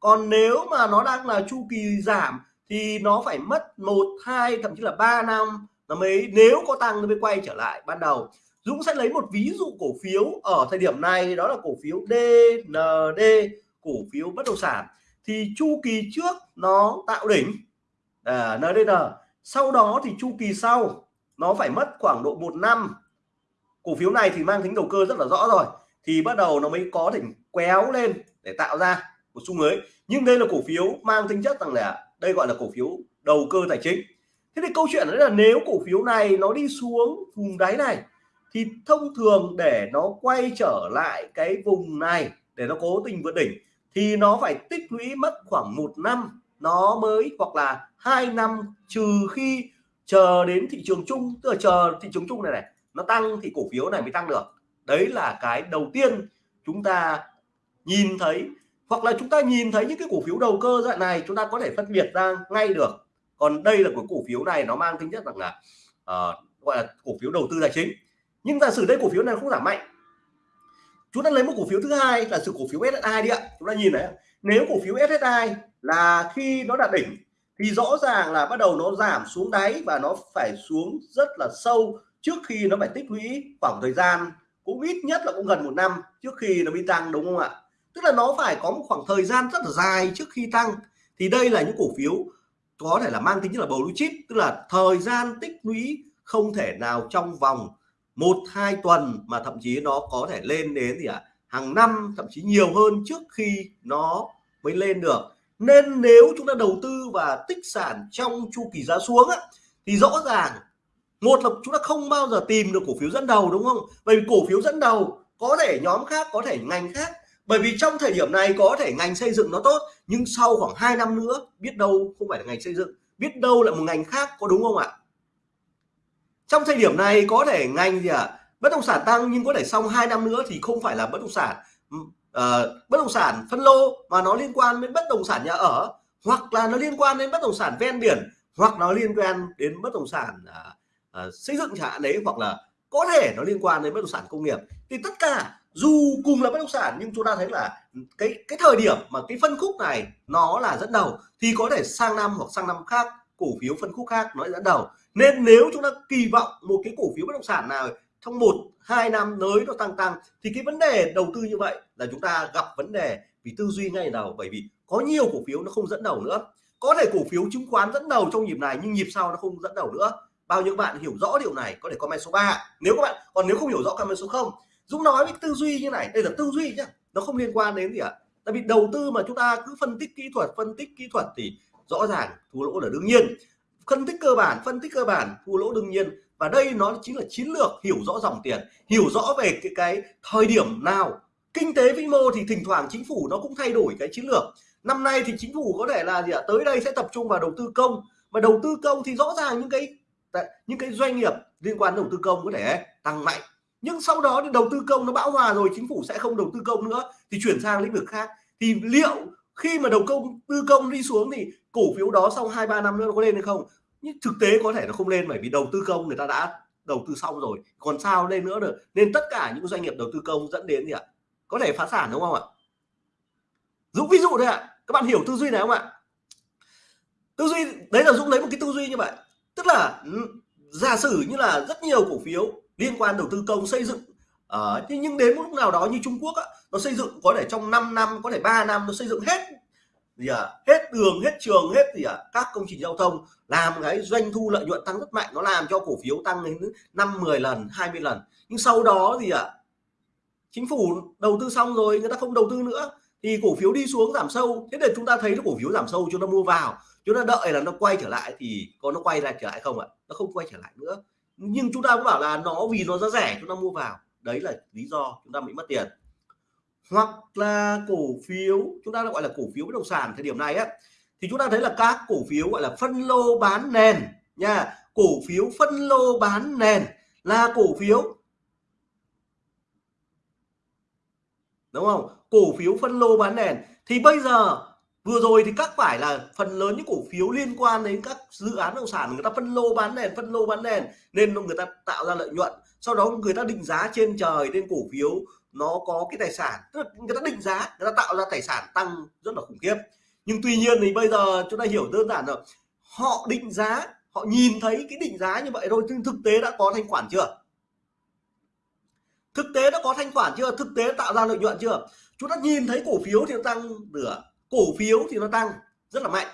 Còn nếu mà nó đang là chu kỳ giảm thì nó phải mất một, hai, thậm chí là 3 năm nó mới nếu có tăng nó mới quay trở lại. Ban đầu Dũng sẽ lấy một ví dụ cổ phiếu ở thời điểm này đó là cổ phiếu DND cổ phiếu bất động sản. Thì chu kỳ trước nó tạo đỉnh. À, NDN sau đó thì chu kỳ sau nó phải mất khoảng độ một năm. Cổ phiếu này thì mang tính đầu cơ rất là rõ rồi. Thì bắt đầu nó mới có đỉnh kéo lên để tạo ra một xu mới. Nhưng đây là cổ phiếu mang tính chất rằng là đây gọi là cổ phiếu đầu cơ tài chính thế thì câu chuyện đấy là nếu cổ phiếu này nó đi xuống vùng đáy này, thì thông thường để nó quay trở lại cái vùng này, để nó cố tình vượt đỉnh, thì nó phải tích lũy mất khoảng một năm. Nó mới hoặc là hai năm trừ khi chờ đến thị trường chung, tức là chờ thị trường chung này này, nó tăng thì cổ phiếu này mới tăng được. Đấy là cái đầu tiên chúng ta nhìn thấy. Hoặc là chúng ta nhìn thấy những cái cổ phiếu đầu cơ dạng này chúng ta có thể phân biệt ra ngay được còn đây là của cổ phiếu này nó mang tính chất rằng là uh, gọi là cổ phiếu đầu tư tài chính. Nhưng giả sử đây cổ phiếu này không giảm mạnh chúng ta lấy một cổ phiếu thứ hai là sự cổ phiếu SSI đi ạ. Chúng ta nhìn đấy nếu cổ phiếu SSI là khi nó đạt đỉnh thì rõ ràng là bắt đầu nó giảm xuống đáy và nó phải xuống rất là sâu trước khi nó phải tích lũy khoảng thời gian cũng ít nhất là cũng gần một năm trước khi nó bị tăng đúng không ạ? Tức là nó phải có một khoảng thời gian rất là dài trước khi tăng. Thì đây là những cổ phiếu có thể là mang tính như là blue chip tức là thời gian tích lũy không thể nào trong vòng một hai tuần mà thậm chí nó có thể lên đến gì ạ? À, hàng năm thậm chí nhiều hơn trước khi nó mới lên được. Nên nếu chúng ta đầu tư và tích sản trong chu kỳ giá xuống á, thì rõ ràng một là chúng ta không bao giờ tìm được cổ phiếu dẫn đầu đúng không? Bởi vì cổ phiếu dẫn đầu có thể nhóm khác có thể ngành khác bởi vì trong thời điểm này có thể ngành xây dựng nó tốt nhưng sau khoảng 2 năm nữa biết đâu không phải là ngành xây dựng biết đâu là một ngành khác có đúng không ạ trong thời điểm này có thể ngành gì ạ à? bất động sản tăng nhưng có thể sau 2 năm nữa thì không phải là bất động sản uh, bất động sản phân lô mà nó liên quan đến bất động sản nhà ở hoặc là nó liên quan đến bất động sản ven biển hoặc nó liên quan đến bất động sản uh, uh, xây dựng chẳng hạn đấy hoặc là có thể nó liên quan đến bất động sản công nghiệp thì tất cả dù cùng là bất động sản, nhưng chúng ta thấy là cái cái thời điểm mà cái phân khúc này nó là dẫn đầu, thì có thể sang năm hoặc sang năm khác, cổ phiếu phân khúc khác nó dẫn đầu. Nên nếu chúng ta kỳ vọng một cái cổ phiếu bất động sản nào trong một, hai năm tới nó tăng tăng, thì cái vấn đề đầu tư như vậy là chúng ta gặp vấn đề vì tư duy ngay đầu, bởi vì có nhiều cổ phiếu nó không dẫn đầu nữa. Có thể cổ phiếu chứng khoán dẫn đầu trong nhịp này, nhưng nhịp sau nó không dẫn đầu nữa. Bao nhiêu bạn hiểu rõ điều này, có thể comment số 3 nếu các bạn, còn nếu không hiểu rõ comment số 0 Dũng nói với tư duy như này. Đây là tư duy nhá, nó không liên quan đến gì ạ. Tại vì đầu tư mà chúng ta cứ phân tích kỹ thuật, phân tích kỹ thuật thì rõ ràng thua lỗ là đương nhiên. Phân tích cơ bản, phân tích cơ bản, thua lỗ đương nhiên. Và đây nó chính là chiến lược hiểu rõ dòng tiền, hiểu rõ về cái cái thời điểm nào. Kinh tế vĩ mô thì thỉnh thoảng chính phủ nó cũng thay đổi cái chiến lược. Năm nay thì chính phủ có thể là gì ạ? Tới đây sẽ tập trung vào đầu tư công. Mà đầu tư công thì rõ ràng những cái những cái doanh nghiệp liên quan đầu tư công có thể tăng mạnh nhưng sau đó thì đầu tư công nó bão hòa rồi, chính phủ sẽ không đầu tư công nữa, thì chuyển sang lĩnh vực khác. Thì liệu khi mà đầu công, tư công đi xuống thì cổ phiếu đó sau hai, ba năm nữa nó có lên hay không? Nhưng thực tế có thể nó không lên bởi vì đầu tư công người ta đã đầu tư xong rồi. Còn sao lên nữa được? Nên tất cả những doanh nghiệp đầu tư công dẫn đến gì ạ? Có thể phá sản đúng không ạ? Dũng ví dụ thôi ạ. Các bạn hiểu tư duy này không ạ? Tư duy, đấy là Dũng lấy một cái tư duy như vậy. Tức là ừ, giả sử như là rất nhiều cổ phiếu liên quan đầu tư công xây dựng. Ờ, Ở uh, nhưng đến một lúc nào đó như Trung Quốc á, nó xây dựng có thể trong 5 năm có thể 3 năm nó xây dựng hết gì à, hết đường hết trường hết gì à, các công trình giao thông làm cái doanh thu lợi nhuận tăng rất mạnh nó làm cho cổ phiếu tăng đến năm 10 lần 20 lần. Nhưng sau đó gì ạ? À, chính phủ đầu tư xong rồi người ta không đầu tư nữa thì cổ phiếu đi xuống giảm sâu. Thế để chúng ta thấy nó cổ phiếu giảm sâu chúng ta mua vào chúng ta đợi là nó quay trở lại thì có nó quay lại trở lại không ạ? Nó không quay trở lại nữa nhưng chúng ta cũng bảo là nó vì nó giá rẻ, chúng ta mua vào. Đấy là lý do chúng ta bị mất tiền. Hoặc là cổ phiếu, chúng ta gọi là cổ phiếu bất động sản thời điểm này á, thì chúng ta thấy là các cổ phiếu gọi là phân lô bán nền nha. Cổ phiếu phân lô bán nền là cổ phiếu, đúng không? Cổ phiếu phân lô bán nền. Thì bây giờ vừa rồi thì các phải là phần lớn những cổ phiếu liên quan đến các dự án bất động sản, người ta phân lô bán nền, phân lô bán nền, nên người ta tạo ra lợi nhuận. Sau đó người ta định giá trên trời, nên cổ phiếu nó có cái tài sản. Tức là người ta định giá, người ta tạo ra tài sản tăng rất là khủng khiếp. Nhưng tuy nhiên thì bây giờ chúng ta hiểu đơn giản rồi. Họ định giá, họ nhìn thấy cái định giá như vậy thôi, nhưng thực tế đã có thanh khoản chưa? Thực tế đã có thanh khoản chưa? Thực tế tạo ra lợi nhuận chưa? Chúng ta nhìn thấy cổ phiếu thì tăng nửa cổ phiếu thì nó tăng rất là mạnh.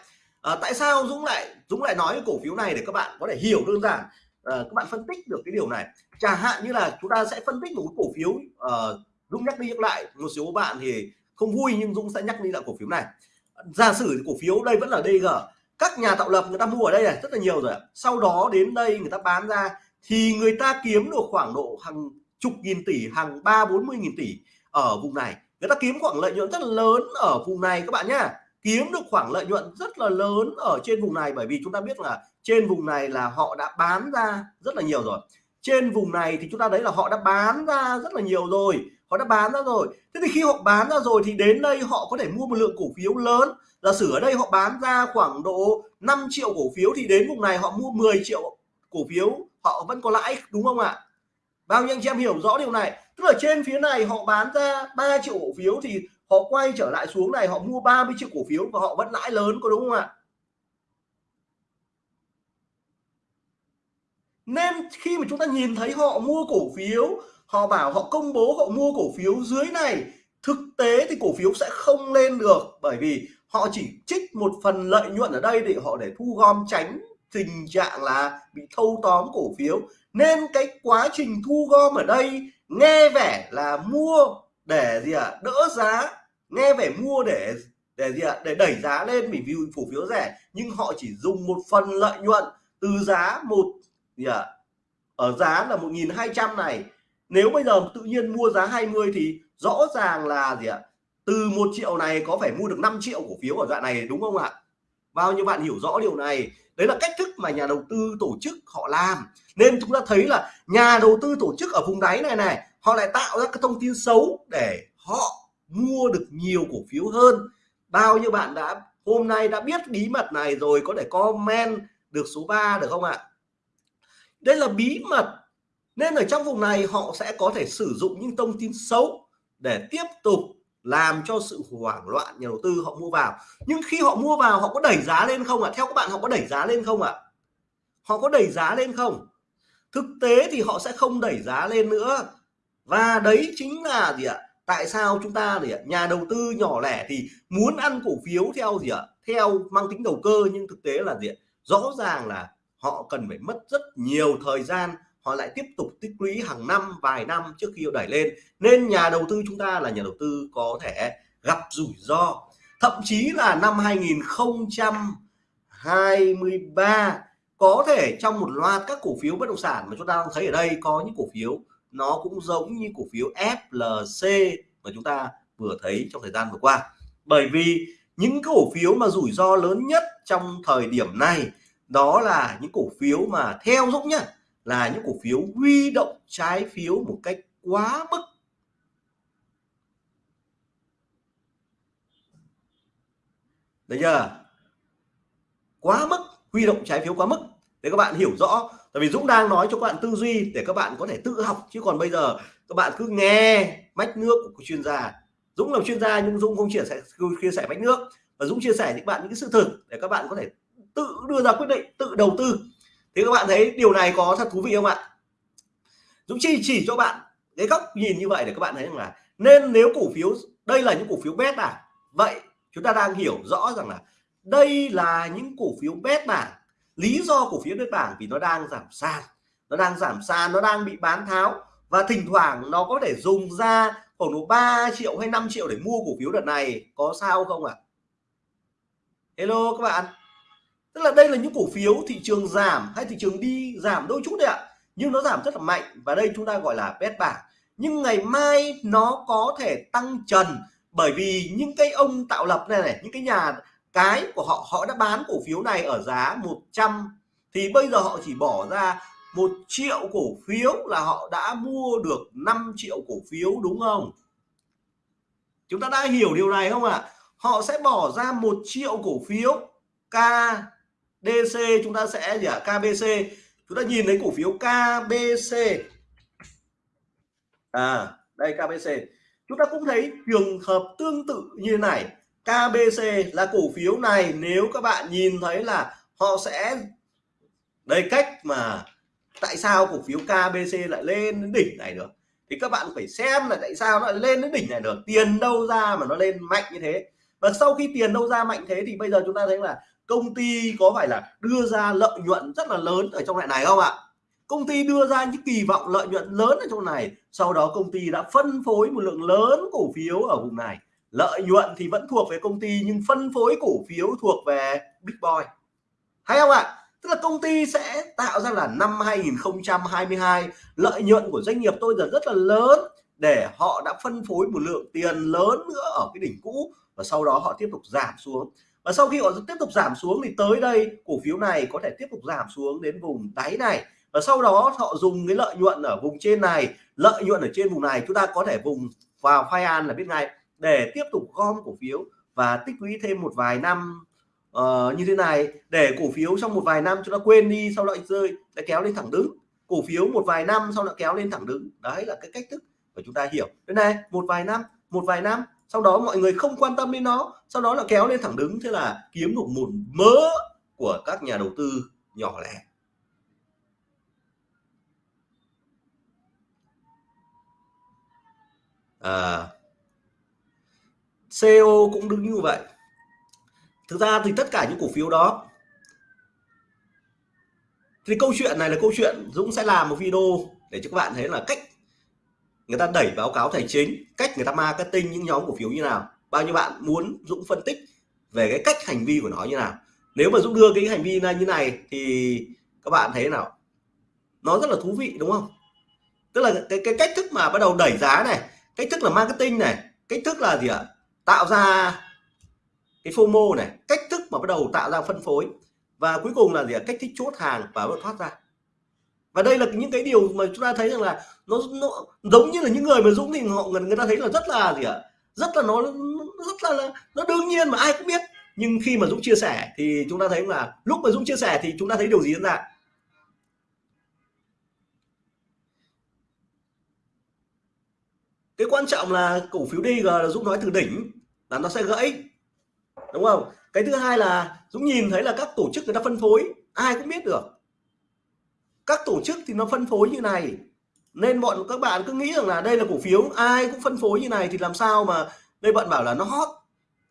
À, tại sao Dũng lại Dũng lại nói cổ phiếu này để các bạn có thể hiểu đơn giản? Ờ, các bạn phân tích được cái điều này. Chẳng hạn như là chúng ta sẽ phân tích một cái cổ phiếu à, Dũng nhắc đi nhắc lại một số bạn thì không vui nhưng Dũng sẽ nhắc đi lại cổ phiếu này. Giả sử cổ phiếu đây vẫn là DG các nhà tạo lập người ta mua ở đây này rất là nhiều rồi sau đó đến đây người ta bán ra thì người ta kiếm được khoảng độ hàng chục nghìn tỷ hàng ba bốn mươi nghìn tỷ ở vùng này người ta kiếm khoảng lợi nhuận rất là lớn ở vùng này các bạn nhá. Kiếm được khoảng lợi nhuận rất là lớn ở trên vùng này, bởi vì chúng ta biết là trên vùng này là họ đã bán ra rất là nhiều rồi. Trên vùng này thì chúng ta thấy là họ đã bán ra rất là nhiều rồi, họ đã bán ra rồi. Thế thì khi họ bán ra rồi thì đến đây họ có thể mua một lượng cổ phiếu lớn. Giả sử ở đây họ bán ra khoảng độ 5 triệu cổ phiếu thì đến vùng này họ mua 10 triệu cổ phiếu, họ vẫn có lãi, đúng không ạ? Bao nhiêu anh chị em hiểu rõ điều này? Tức là trên phía này họ bán ra 3 triệu cổ phiếu thì họ quay trở lại xuống này, họ mua 30 triệu cổ phiếu và họ vẫn lãi lớn, có đúng không ạ? Nên khi mà chúng ta nhìn thấy họ mua cổ phiếu, họ bảo họ công bố họ mua cổ phiếu dưới này, thực tế thì cổ phiếu sẽ không lên được bởi vì họ chỉ trích một phần lợi nhuận ở đây để họ để thu gom tránh tình trạng là bị thâu tóm cổ phiếu. Nên cái quá trình thu gom ở đây nghe vẻ là mua để gì ạ? À, đỡ giá. Nghe vẻ mua để để gì ạ? À, để đẩy giá lên vì cổ phiếu rẻ. Nhưng họ chỉ dùng một phần lợi nhuận từ giá một gì ạ? À, ở giá là 1.200 này. Nếu bây giờ tự nhiên mua giá 20 thì rõ ràng là gì ạ? Từ một triệu này có phải mua được 5 triệu cổ phiếu ở đoạn này đúng không ạ? Bao nhiêu bạn hiểu rõ điều này? Đấy là cách thức mà nhà đầu tư tổ chức họ làm. Nên chúng ta thấy là nhà đầu tư tổ chức ở vùng đáy này này, họ lại tạo ra cái thông tin xấu để họ mua được nhiều cổ phiếu hơn. Bao nhiêu bạn đã, hôm nay đã biết bí mật này rồi, có thể comment được số 3 được không ạ? Đây là bí mật. Nên ở trong vùng này họ sẽ có thể sử dụng những thông tin xấu để tiếp tục làm cho sự hoảng loạn nhà đầu tư họ mua vào. Nhưng khi họ mua vào, họ có đẩy giá lên không ạ? À? theo các bạn, họ có đẩy giá lên không ạ? À? họ có đẩy giá lên không? Thực tế thì họ sẽ không đẩy giá lên nữa. Và đấy chính là gì ạ? Tại sao chúng ta để nhà đầu tư nhỏ lẻ thì muốn ăn cổ phiếu theo gì ạ? Theo mang tính đầu cơ, nhưng thực tế là gì ạ? Rõ ràng là họ cần phải mất rất nhiều thời gian họ lại tiếp tục tích lũy hàng năm, vài năm trước khi họ đẩy lên. Nên nhà đầu tư chúng ta là nhà đầu tư có thể gặp rủi ro. Thậm chí là năm 2023 có thể trong một loạt các cổ phiếu bất động sản mà chúng ta đang thấy ở đây, có những cổ phiếu nó cũng giống như cổ phiếu FLC mà chúng ta vừa thấy trong thời gian vừa qua. Bởi vì những cổ phiếu mà rủi ro lớn nhất trong thời điểm này, đó là những cổ phiếu mà theo Dũng nhá là những cổ phiếu huy động trái phiếu một cách quá mức. Đấy chưa? Quá mức, huy động trái phiếu quá mức. Để các bạn hiểu rõ, tại vì Dũng đang nói cho các bạn tư duy để các bạn có thể tự học, chứ còn bây giờ các bạn cứ nghe mách nước của chuyên gia. Dũng là chuyên gia nhưng Dũng không chia sẻ chia sẻ mách nước. Và Dũng chia sẻ với các bạn những cái sự thực để các bạn có thể tự đưa ra quyết định, tự đầu tư thì các bạn thấy điều này có thật thú vị không ạ? Dũng Chi chỉ cho bạn cái góc nhìn như vậy để các bạn thấy rằng là nên nếu cổ phiếu đây là những cổ phiếu bét à, vậy chúng ta đang hiểu rõ rằng là đây là những cổ phiếu bét bảng. Lý do cổ phiếu bét bảng vì nó đang giảm sàn nó đang giảm sàn nó đang bị bán tháo. Và thỉnh thoảng nó có thể dùng ra khoảng độ 3 triệu hay 5 triệu để mua cổ phiếu đợt này. Có sao không ạ? À? Hello các bạn tức là đây là những cổ phiếu thị trường giảm hay thị trường đi giảm đôi chút đấy ạ. Nhưng nó giảm rất là mạnh và đây chúng ta gọi là bét bảng nhưng ngày mai nó có thể tăng trần bởi vì những cái ông tạo lập này này, những cái nhà cái của họ họ đã bán cổ phiếu này ở giá 100 thì bây giờ họ chỉ bỏ ra một triệu cổ phiếu là họ đã mua được 5 triệu cổ phiếu, đúng không? Chúng ta đã hiểu điều này không ạ? À? họ sẽ bỏ ra một triệu cổ phiếu K DC chúng ta sẽ gì ạ? À? KBC chúng ta nhìn thấy cổ phiếu KBC à đây KBC chúng ta cũng thấy trường hợp tương tự như này. KBC là cổ phiếu này, nếu các bạn nhìn thấy là họ sẽ, đây, cách mà tại sao cổ phiếu KBC lại lên đến đỉnh này được? Thì các bạn phải xem là tại sao nó lại lên đến đỉnh này được. Tiền đâu ra mà nó lên mạnh như thế? Và sau khi tiền đâu ra mạnh thế thì bây giờ chúng ta thấy là công ty có phải là đưa ra lợi nhuận rất là lớn ở trong loại này không ạ? Công ty đưa ra những kỳ vọng lợi nhuận lớn ở trong này, sau đó công ty đã phân phối một lượng lớn cổ phiếu ở vùng này. Lợi nhuận thì vẫn thuộc về công ty, nhưng phân phối cổ phiếu thuộc về big boy. Hay không ạ? Tức là công ty sẽ tạo ra là năm 2022 lợi nhuận của doanh nghiệp tôi giờ rất là lớn, để họ đã phân phối một lượng tiền lớn nữa ở cái đỉnh cũ, và sau đó họ tiếp tục giảm xuống và sau khi họ tiếp tục giảm xuống thì tới đây cổ phiếu này có thể tiếp tục giảm xuống đến vùng đáy này. Và sau đó họ dùng cái lợi nhuận ở vùng trên này lợi nhuận ở trên vùng này chúng ta có thể vùng vào phai an là biết ngay để tiếp tục gom cổ phiếu và tích lũy thêm một vài năm uh, như thế này. Để cổ phiếu trong một vài năm chúng ta quên đi sau lại rơi lại kéo lên thẳng đứng. Cổ phiếu một vài năm sau lại kéo lên thẳng đứng. Đấy là cái cách thức mà chúng ta hiểu. Thế này một vài năm một vài năm sau đó mọi người không quan tâm đến nó. Sau đó là kéo lên thẳng đứng. Thế là kiếm được một mớ của các nhà đầu tư nhỏ lẻ. À, CO cũng đứng như vậy. Thực ra thì tất cả những cổ phiếu đó thì câu chuyện này là câu chuyện Dũng sẽ làm một video để cho các bạn thấy là cách người ta đẩy báo cáo tài chính cách người ta marketing những nhóm cổ phiếu như nào bao nhiêu bạn muốn Dũng phân tích về cái cách hành vi của nó như nào. Nếu mà Dũng đưa cái hành vi như này thì các bạn thấy nào nó rất là thú vị đúng không? Tức là cái, cái cách thức mà bắt đầu đẩy giá này cách thức là marketing này cách thức là gì ạ? Tạo ra cái FOMO này cách thức mà bắt đầu tạo ra phân phối. Và cuối cùng là gì ạ? Cách thức chốt hàng và bắt thoát ra và đây là những cái điều mà chúng ta thấy rằng là nó, nó giống như là những người mà dũng thì họ người ta thấy là rất là gì ạ? Rất là nó rất là nó đương nhiên mà ai cũng biết. Nhưng khi mà dũng chia sẻ thì chúng ta thấy là lúc mà dũng chia sẻ thì chúng ta thấy điều gì diễn ra? Cái quan trọng là cổ phiếu DG là Dũng nói từ đỉnh là nó sẽ gãy. Đúng không? Cái thứ hai là Dũng nhìn thấy là các tổ chức người ta phân phối ai cũng biết được các tổ chức thì nó phân phối như này. Nên bọn các bạn cứ nghĩ rằng là đây là cổ phiếu ai cũng phân phối như này thì làm sao mà đây bạn bảo là nó hot.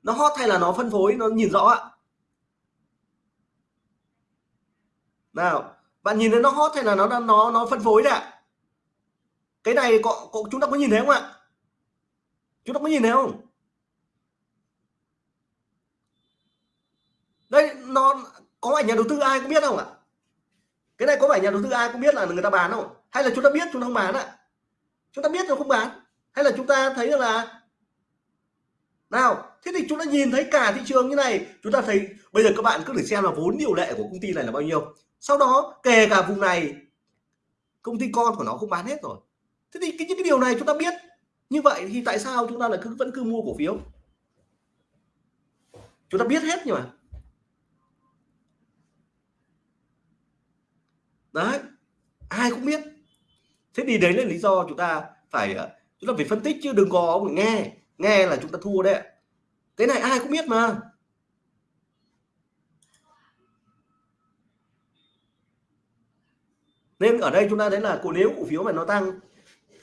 Nó hot hay là nó phân phối nó nhìn rõ ạ? Nào bạn nhìn thấy nó hot hay là nó nó nó phân phối đấy ạ? Cái này có, có chúng ta có nhìn thấy không ạ? Chúng ta có nhìn thấy không? Đây nó có phải nhà đầu tư ai cũng biết không ạ? Cái này có phải nhà đầu tư ai cũng biết là người ta bán không? Hay là chúng ta biết chúng ta không bán ạ? Chúng ta biết rồi không bán. Hay là chúng ta thấy là nào, thế thì chúng ta nhìn thấy cả thị trường như này, chúng ta thấy bây giờ các bạn cứ để xem là vốn điều lệ của công ty này là bao nhiêu. Sau đó, kể cả vùng này, công ty con của nó không bán hết rồi. Thế thì cái những cái điều này chúng ta biết. Như vậy thì tại sao chúng ta lại cứ vẫn cứ mua cổ phiếu? Chúng ta biết hết nhưng mà đấy, ai cũng biết. Thế thì đấy là lý do chúng ta phải ờ, chúng ta phải phân tích chứ đừng có nghe. Nghe là chúng ta thua đấy cái này ai cũng biết mà. Nên ở đây chúng ta thấy là cổ nếu cổ phiếu mà nó tăng,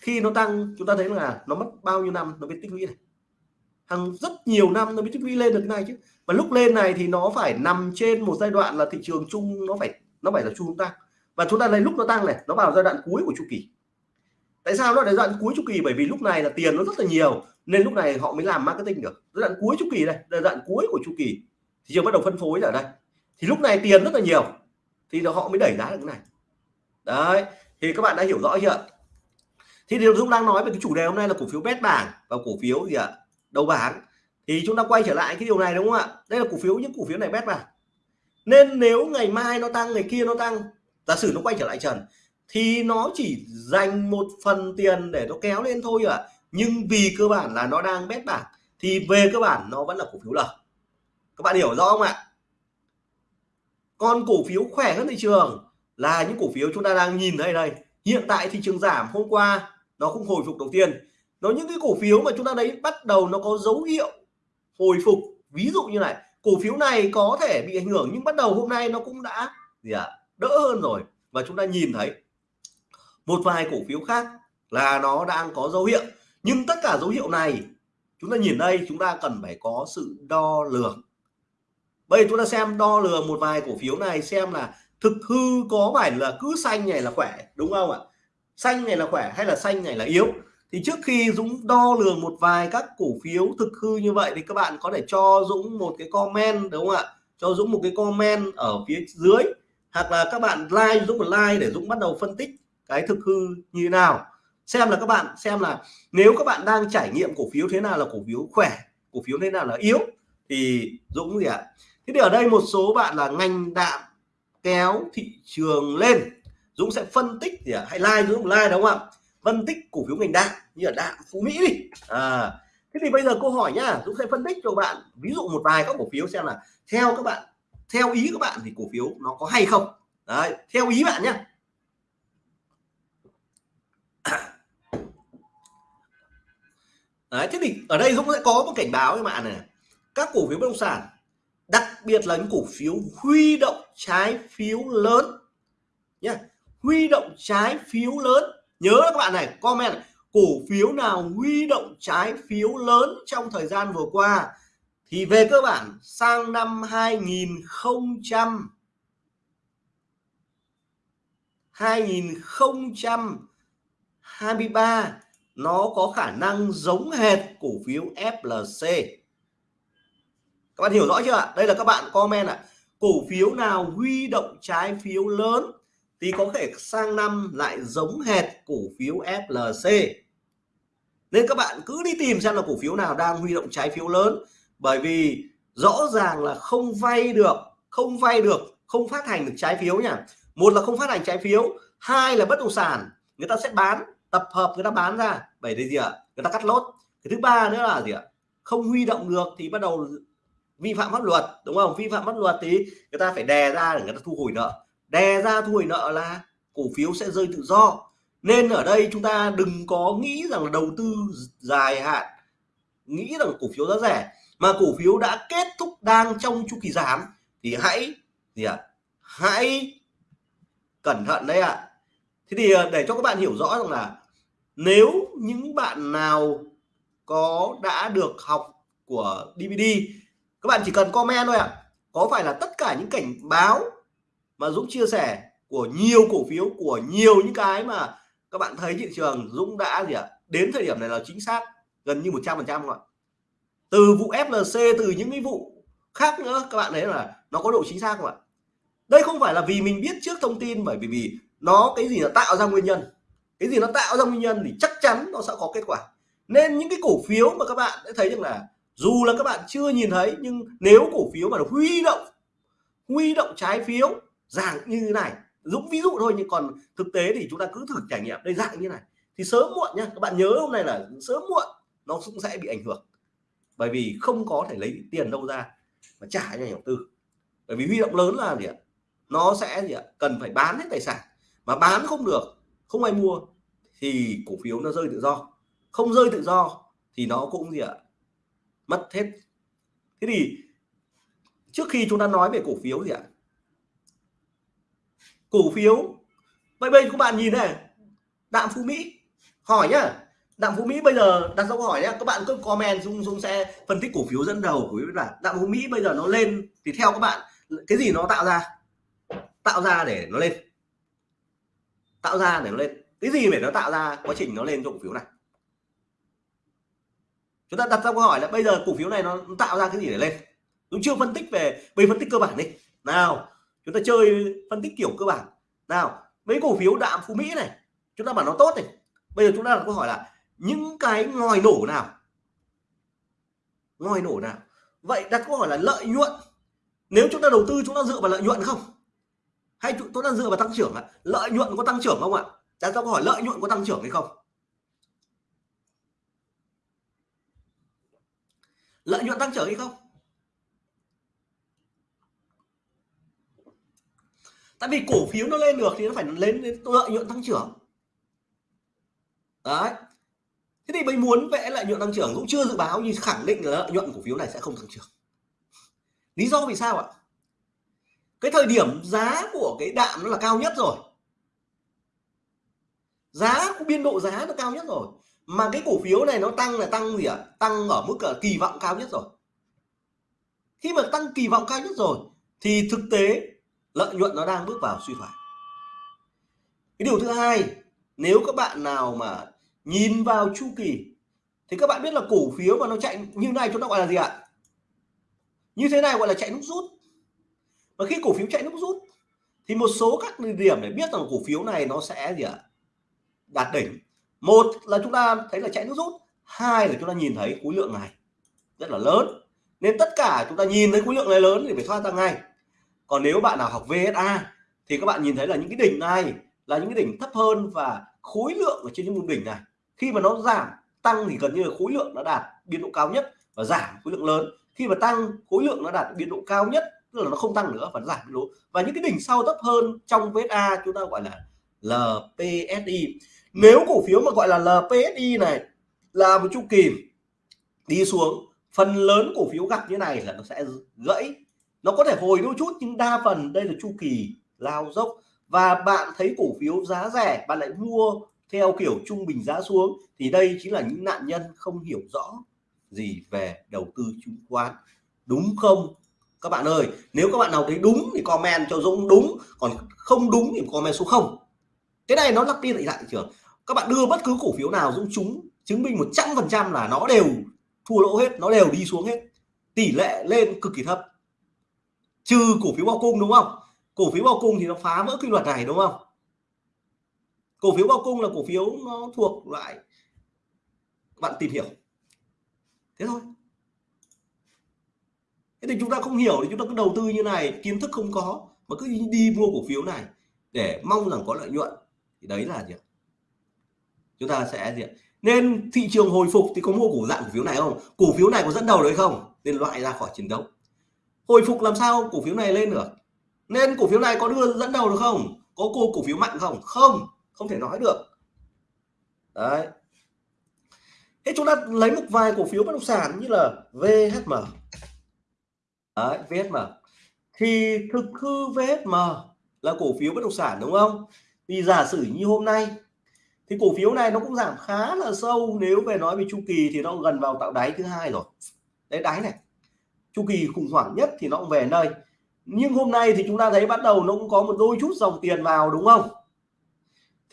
khi nó tăng, chúng ta thấy là nó mất bao nhiêu năm nó mới tích lũy này? Hàng rất nhiều năm nó mới tích lũy lên được cái này chứ. Và lúc lên này thì nó phải nằm trên một giai đoạn là thị trường chung nó phải nó phải là chung tăng và chúng ta lấy lúc nó tăng này, nó vào giai đoạn cuối của chu kỳ. Tại sao nó là giai đoạn cuối chu kỳ? Bởi vì lúc này là tiền nó rất là nhiều, nên lúc này họ mới làm marketing được. Giai đoạn cuối chu kỳ đây, giai đoạn cuối của chu kỳ. Thị trường bắt đầu phân phối ở đây. Thì lúc này tiền rất là nhiều, thì họ mới đẩy giá được cái này. Đấy, thì các bạn đã hiểu rõ chưa thì điều Dũng đang nói về cái chủ đề hôm nay là cổ phiếu bét bảng và cổ phiếu gì ạ? Đầu bảng. Thì chúng ta quay trở lại cái điều này đúng không ạ? Đây là cổ phiếu, những cổ phiếu này bét bảng. Nên nếu ngày mai nó tăng, ngày kia nó tăng giả sử nó quay trở lại trần thì nó chỉ dành một phần tiền để nó kéo lên thôi ạ. À. nhưng vì cơ bản là nó đang bét bảng thì về cơ bản nó vẫn là cổ phiếu lời các bạn hiểu rõ không ạ? Còn cổ phiếu khỏe hơn thị trường là những cổ phiếu chúng ta đang nhìn thấy đây. Hiện tại thị trường giảm hôm qua nó cũng hồi phục đầu tiên. Nó những cái cổ phiếu mà chúng ta đấy bắt đầu nó có dấu hiệu hồi phục. Ví dụ như này cổ phiếu này có thể bị ảnh hưởng nhưng bắt đầu hôm nay nó cũng đã gì ạ? à, đỡ hơn rồi. Và chúng ta nhìn thấy một vài cổ phiếu khác là nó đang có dấu hiệu. Nhưng tất cả dấu hiệu này, chúng ta nhìn đây, chúng ta cần phải có sự đo lường. Bây giờ chúng ta xem đo lường một vài cổ phiếu này, xem là thực hư có phải là cứ xanh này là khỏe, đúng không ạ? Xanh này là khỏe hay là xanh này là yếu? Thì trước khi Dũng đo lường một vài các cổ phiếu thực hư như vậy thì các bạn có thể cho Dũng một cái comment, đúng không ạ? Cho Dũng một cái comment ở phía dưới hoặc là các bạn like Dũng một like để Dũng bắt đầu phân tích cái thực hư như thế nào. Xem là các bạn, xem là nếu các bạn đang trải nghiệm cổ phiếu thế nào là cổ phiếu khỏe, cổ phiếu thế nào là yếu, thì Dũng gì ạ. Thế thì ở đây một số bạn là ngành đạm kéo thị trường lên. Dũng sẽ phân tích gì ạ, hãy like Dũng like, đúng không ạ? Phân tích cổ phiếu ngành đạm, như là đạm Phú Mỹ đi. À thế thì bây giờ câu hỏi nhá, Dũng sẽ phân tích cho bạn ví dụ một vài các cổ phiếu xem là theo các bạn theo ý các bạn thì cổ phiếu nó có hay không? Đấy, theo ý bạn nhé đấy, thế thì ở đây Dũng sẽ có một cảnh báo với bạn này các cổ phiếu bất động sản, đặc biệt là những cổ phiếu huy động trái phiếu lớn nhé huy động trái phiếu lớn. Nhớ các bạn này, comment cổ phiếu nào huy động trái phiếu lớn trong thời gian vừa qua? Thì về cơ bản, sang năm 2000 2023 nó có khả năng giống hệt cổ phiếu FLC các bạn hiểu rõ chưa ạ? Đây là các bạn comment ạ. Cổ phiếu nào huy động trái phiếu lớn thì có thể sang năm lại giống hệt cổ phiếu FLC nên các bạn cứ đi tìm xem là cổ phiếu nào đang huy động trái phiếu lớn bởi vì rõ ràng là không vay được, không vay được, không phát hành được trái phiếu nhỉ một là không phát hành trái phiếu, hai là bất động sản. Người ta sẽ bán, tập hợp người ta bán ra. Bởi vì gì ạ? Người ta cắt lốt cái thứ ba nữa là gì ạ? Không huy động được thì bắt đầu vi phạm pháp luật, đúng không? Vi phạm pháp luật thì người ta phải đè ra để người ta thu hồi nợ. Đè ra thu hồi nợ là cổ phiếu sẽ rơi tự do. Nên ở đây chúng ta đừng có nghĩ rằng là đầu tư dài hạn. Nghĩ rằng cổ phiếu giá rẻ mà cổ phiếu đã kết thúc đang trong chu kỳ giảm, thì hãy gì ạ à? hãy cẩn thận đấy ạ à. thế thì ờ, để cho các bạn hiểu rõ rằng là nếu những bạn nào có, đã được học của DVD các bạn chỉ cần comment thôi ạ à. có phải là tất cả những cảnh báo mà Dũng chia sẻ của nhiều cổ phiếu, của nhiều những cái mà các bạn thấy thị trường Dũng đã gì ạ à? đến thời điểm này là chính xác gần như 100 phần trăm ạ từ vụ FLC từ những cái vụ khác nữa, các bạn thấy là nó có độ chính xác không ạ? Đây không phải là vì mình biết trước thông tin, bởi vì vì nó cái gì là tạo ra nguyên nhân. Cái gì nó tạo ra nguyên nhân thì chắc chắn nó sẽ có kết quả. Nên những cái cổ phiếu mà các bạn đã thấy rằng là dù là các bạn chưa nhìn thấy, nhưng nếu cổ phiếu mà huy động huy động trái phiếu dạng như thế này, dũng ví dụ thôi, nhưng còn thực tế thì chúng ta cứ thử trải nghiệm. Đây dạng như này, thì sớm muộn nhá, các bạn nhớ hôm nay là sớm muộn, nó cũng sẽ bị ảnh hưởng bởi vì không có thể lấy tiền đâu ra mà trả cho nhà đầu tư. Bởi vì huy động lớn là gì ạ? Nó sẽ gì ạ? Cần phải bán hết tài sản. Mà bán không được, không ai mua thì cổ phiếu nó rơi tự do. Không rơi tự do thì nó cũng gì ạ? Mất hết. Thế thì trước khi chúng ta nói về cổ phiếu gì ạ? Cổ phiếu vậy bây các bạn nhìn này, đạm phú mỹ, hỏi nhá đạm phú mỹ bây giờ đặt ra câu hỏi nhé, các bạn cứ comment dung dung sẽ phân tích cổ phiếu dẫn đầu của bạn đạm phú mỹ bây giờ nó lên thì theo các bạn cái gì nó tạo ra? Tạo ra để nó lên. Tạo ra để nó lên. Cái gì để nó tạo ra quá trình nó lên cho cổ phiếu này? Chúng ta đặt ra câu hỏi là bây giờ cổ phiếu này nó tạo ra cái gì để lên? Chúng chưa phân tích về bây phân tích cơ bản đi. Nào chúng ta chơi phân tích kiểu cơ bản. Nào mấy cổ phiếu đạm phú mỹ này chúng ta bảo nó tốt này. Bây giờ chúng ta đặt câu hỏi là những cái ngòi nổ nào? Ngòi nổ nào? Vậy đặt câu hỏi là lợi nhuận. Nếu chúng ta đầu tư, chúng ta dựa vào lợi nhuận không? Hay chúng ta dựa vào tăng trưởng ạ? Lợi nhuận có tăng trưởng không ạ? Đặt câu hỏi lợi nhuận có tăng trưởng hay không? Lợi nhuận tăng trưởng hay không? Tại vì cổ phiếu nó lên được thì nó phải lên đến lợi nhuận tăng trưởng. Đấy thế thì mình muốn vẽ lợi nhuận tăng trưởng cũng chưa dự báo, nhưng khẳng định là lợi nhuận cổ phiếu này sẽ không tăng trưởng. Lý do vì sao ạ? Cái thời điểm giá của cái đạm nó là cao nhất rồi. Giá của biên độ giá nó cao nhất rồi. Mà cái cổ phiếu này nó tăng là tăng gì ạ? Tăng ở mức ở kỳ vọng cao nhất rồi. Khi mà tăng kỳ vọng cao nhất rồi, thì thực tế lợi nhuận nó đang bước vào suy thoái. Cái điều thứ hai, nếu các bạn nào mà nhìn vào chu kỳ. Thì các bạn biết là cổ phiếu mà nó chạy như này chúng ta gọi là gì ạ? Như thế này gọi là chạy nút rút. Và khi cổ phiếu chạy nút rút, thì một số các điểm để biết rằng cổ phiếu này nó sẽ gì ạ? Đạt đỉnh. Một là chúng ta thấy là chạy nút rút. Hai là chúng ta nhìn thấy khối lượng này rất là lớn. Nên tất cả chúng ta nhìn thấy khối lượng này lớn thì phải thoát ra ngay. Còn nếu bạn nào học VSA thì các bạn nhìn thấy là những cái đỉnh này là những cái đỉnh thấp hơn và khối lượng ở trên những vùng đỉnh này khi mà nó giảm, tăng thì gần như là khối lượng nó đạt biên độ cao nhất và giảm khối lượng lớn. Khi mà tăng khối lượng nó đạt biên độ cao nhất, tức là nó không tăng nữa và nó giảm biên độ. Và những cái đỉnh sau thấp hơn trong VSA chúng ta gọi là LPSI nếu cổ phiếu mà gọi là LPSI này là một chu kỳ đi xuống, phần lớn cổ phiếu gặp như này là nó sẽ gãy. Nó có thể hồi đôi chút nhưng đa phần đây là chu kỳ lao dốc. Và bạn thấy cổ phiếu giá rẻ, bạn lại mua theo kiểu trung bình giá xuống, thì đây chính là những nạn nhân không hiểu rõ gì về đầu tư chứng khoán. Đúng không? Các bạn ơi, nếu các bạn nào thấy đúng thì comment cho Dũng, đúng. Còn không đúng thì comment số không. Cái này nó lặp đi lại, thị trường. Các bạn đưa bất cứ cổ phiếu nào, Dũng, chúng chứng minh 100 phần trăm là nó đều thua lỗ hết, nó đều đi xuống hết. Tỷ lệ lên cực kỳ thấp. Trừ cổ phiếu bao cung, đúng không? Cổ phiếu bao cung thì nó phá vỡ quy luật này, đúng không? Cổ phiếu bao cung là cổ phiếu nó thuộc loại bạn tìm hiểu. Thế thôi. Thế thì chúng ta không hiểu thì chúng ta cứ đầu tư như này, kiến thức không có, mà cứ đi mua cổ phiếu này để mong rằng có lợi nhuận. Thì đấy là gì chúng ta sẽ gì nên thị trường hồi phục thì có mua cổ dạng cổ phiếu này không? Cổ phiếu này có dẫn đầu đấy không? Nên loại ra khỏi chiến đấu. Hồi phục làm sao cổ phiếu này lên được? Nên cổ phiếu này có đưa dẫn đầu được không? Có cô cổ phiếu mạnh không? Không không thể nói được. Đấy. Thế chúng ta lấy một vài cổ phiếu bất động sản như là VHM đấy, VHM thì thực hư VHM là cổ phiếu bất động sản đúng không? Thì giả sử như hôm nay thì cổ phiếu này nó cũng giảm khá là sâu. Nếu về nói về chu kỳ thì nó gần vào tạo đáy thứ hai rồi. Đấy đáy này. Chu kỳ khủng hoảng nhất thì nó cũng về nơi. nhưng hôm nay thì chúng ta thấy bắt đầu nó cũng có một đôi chút dòng tiền vào đúng không?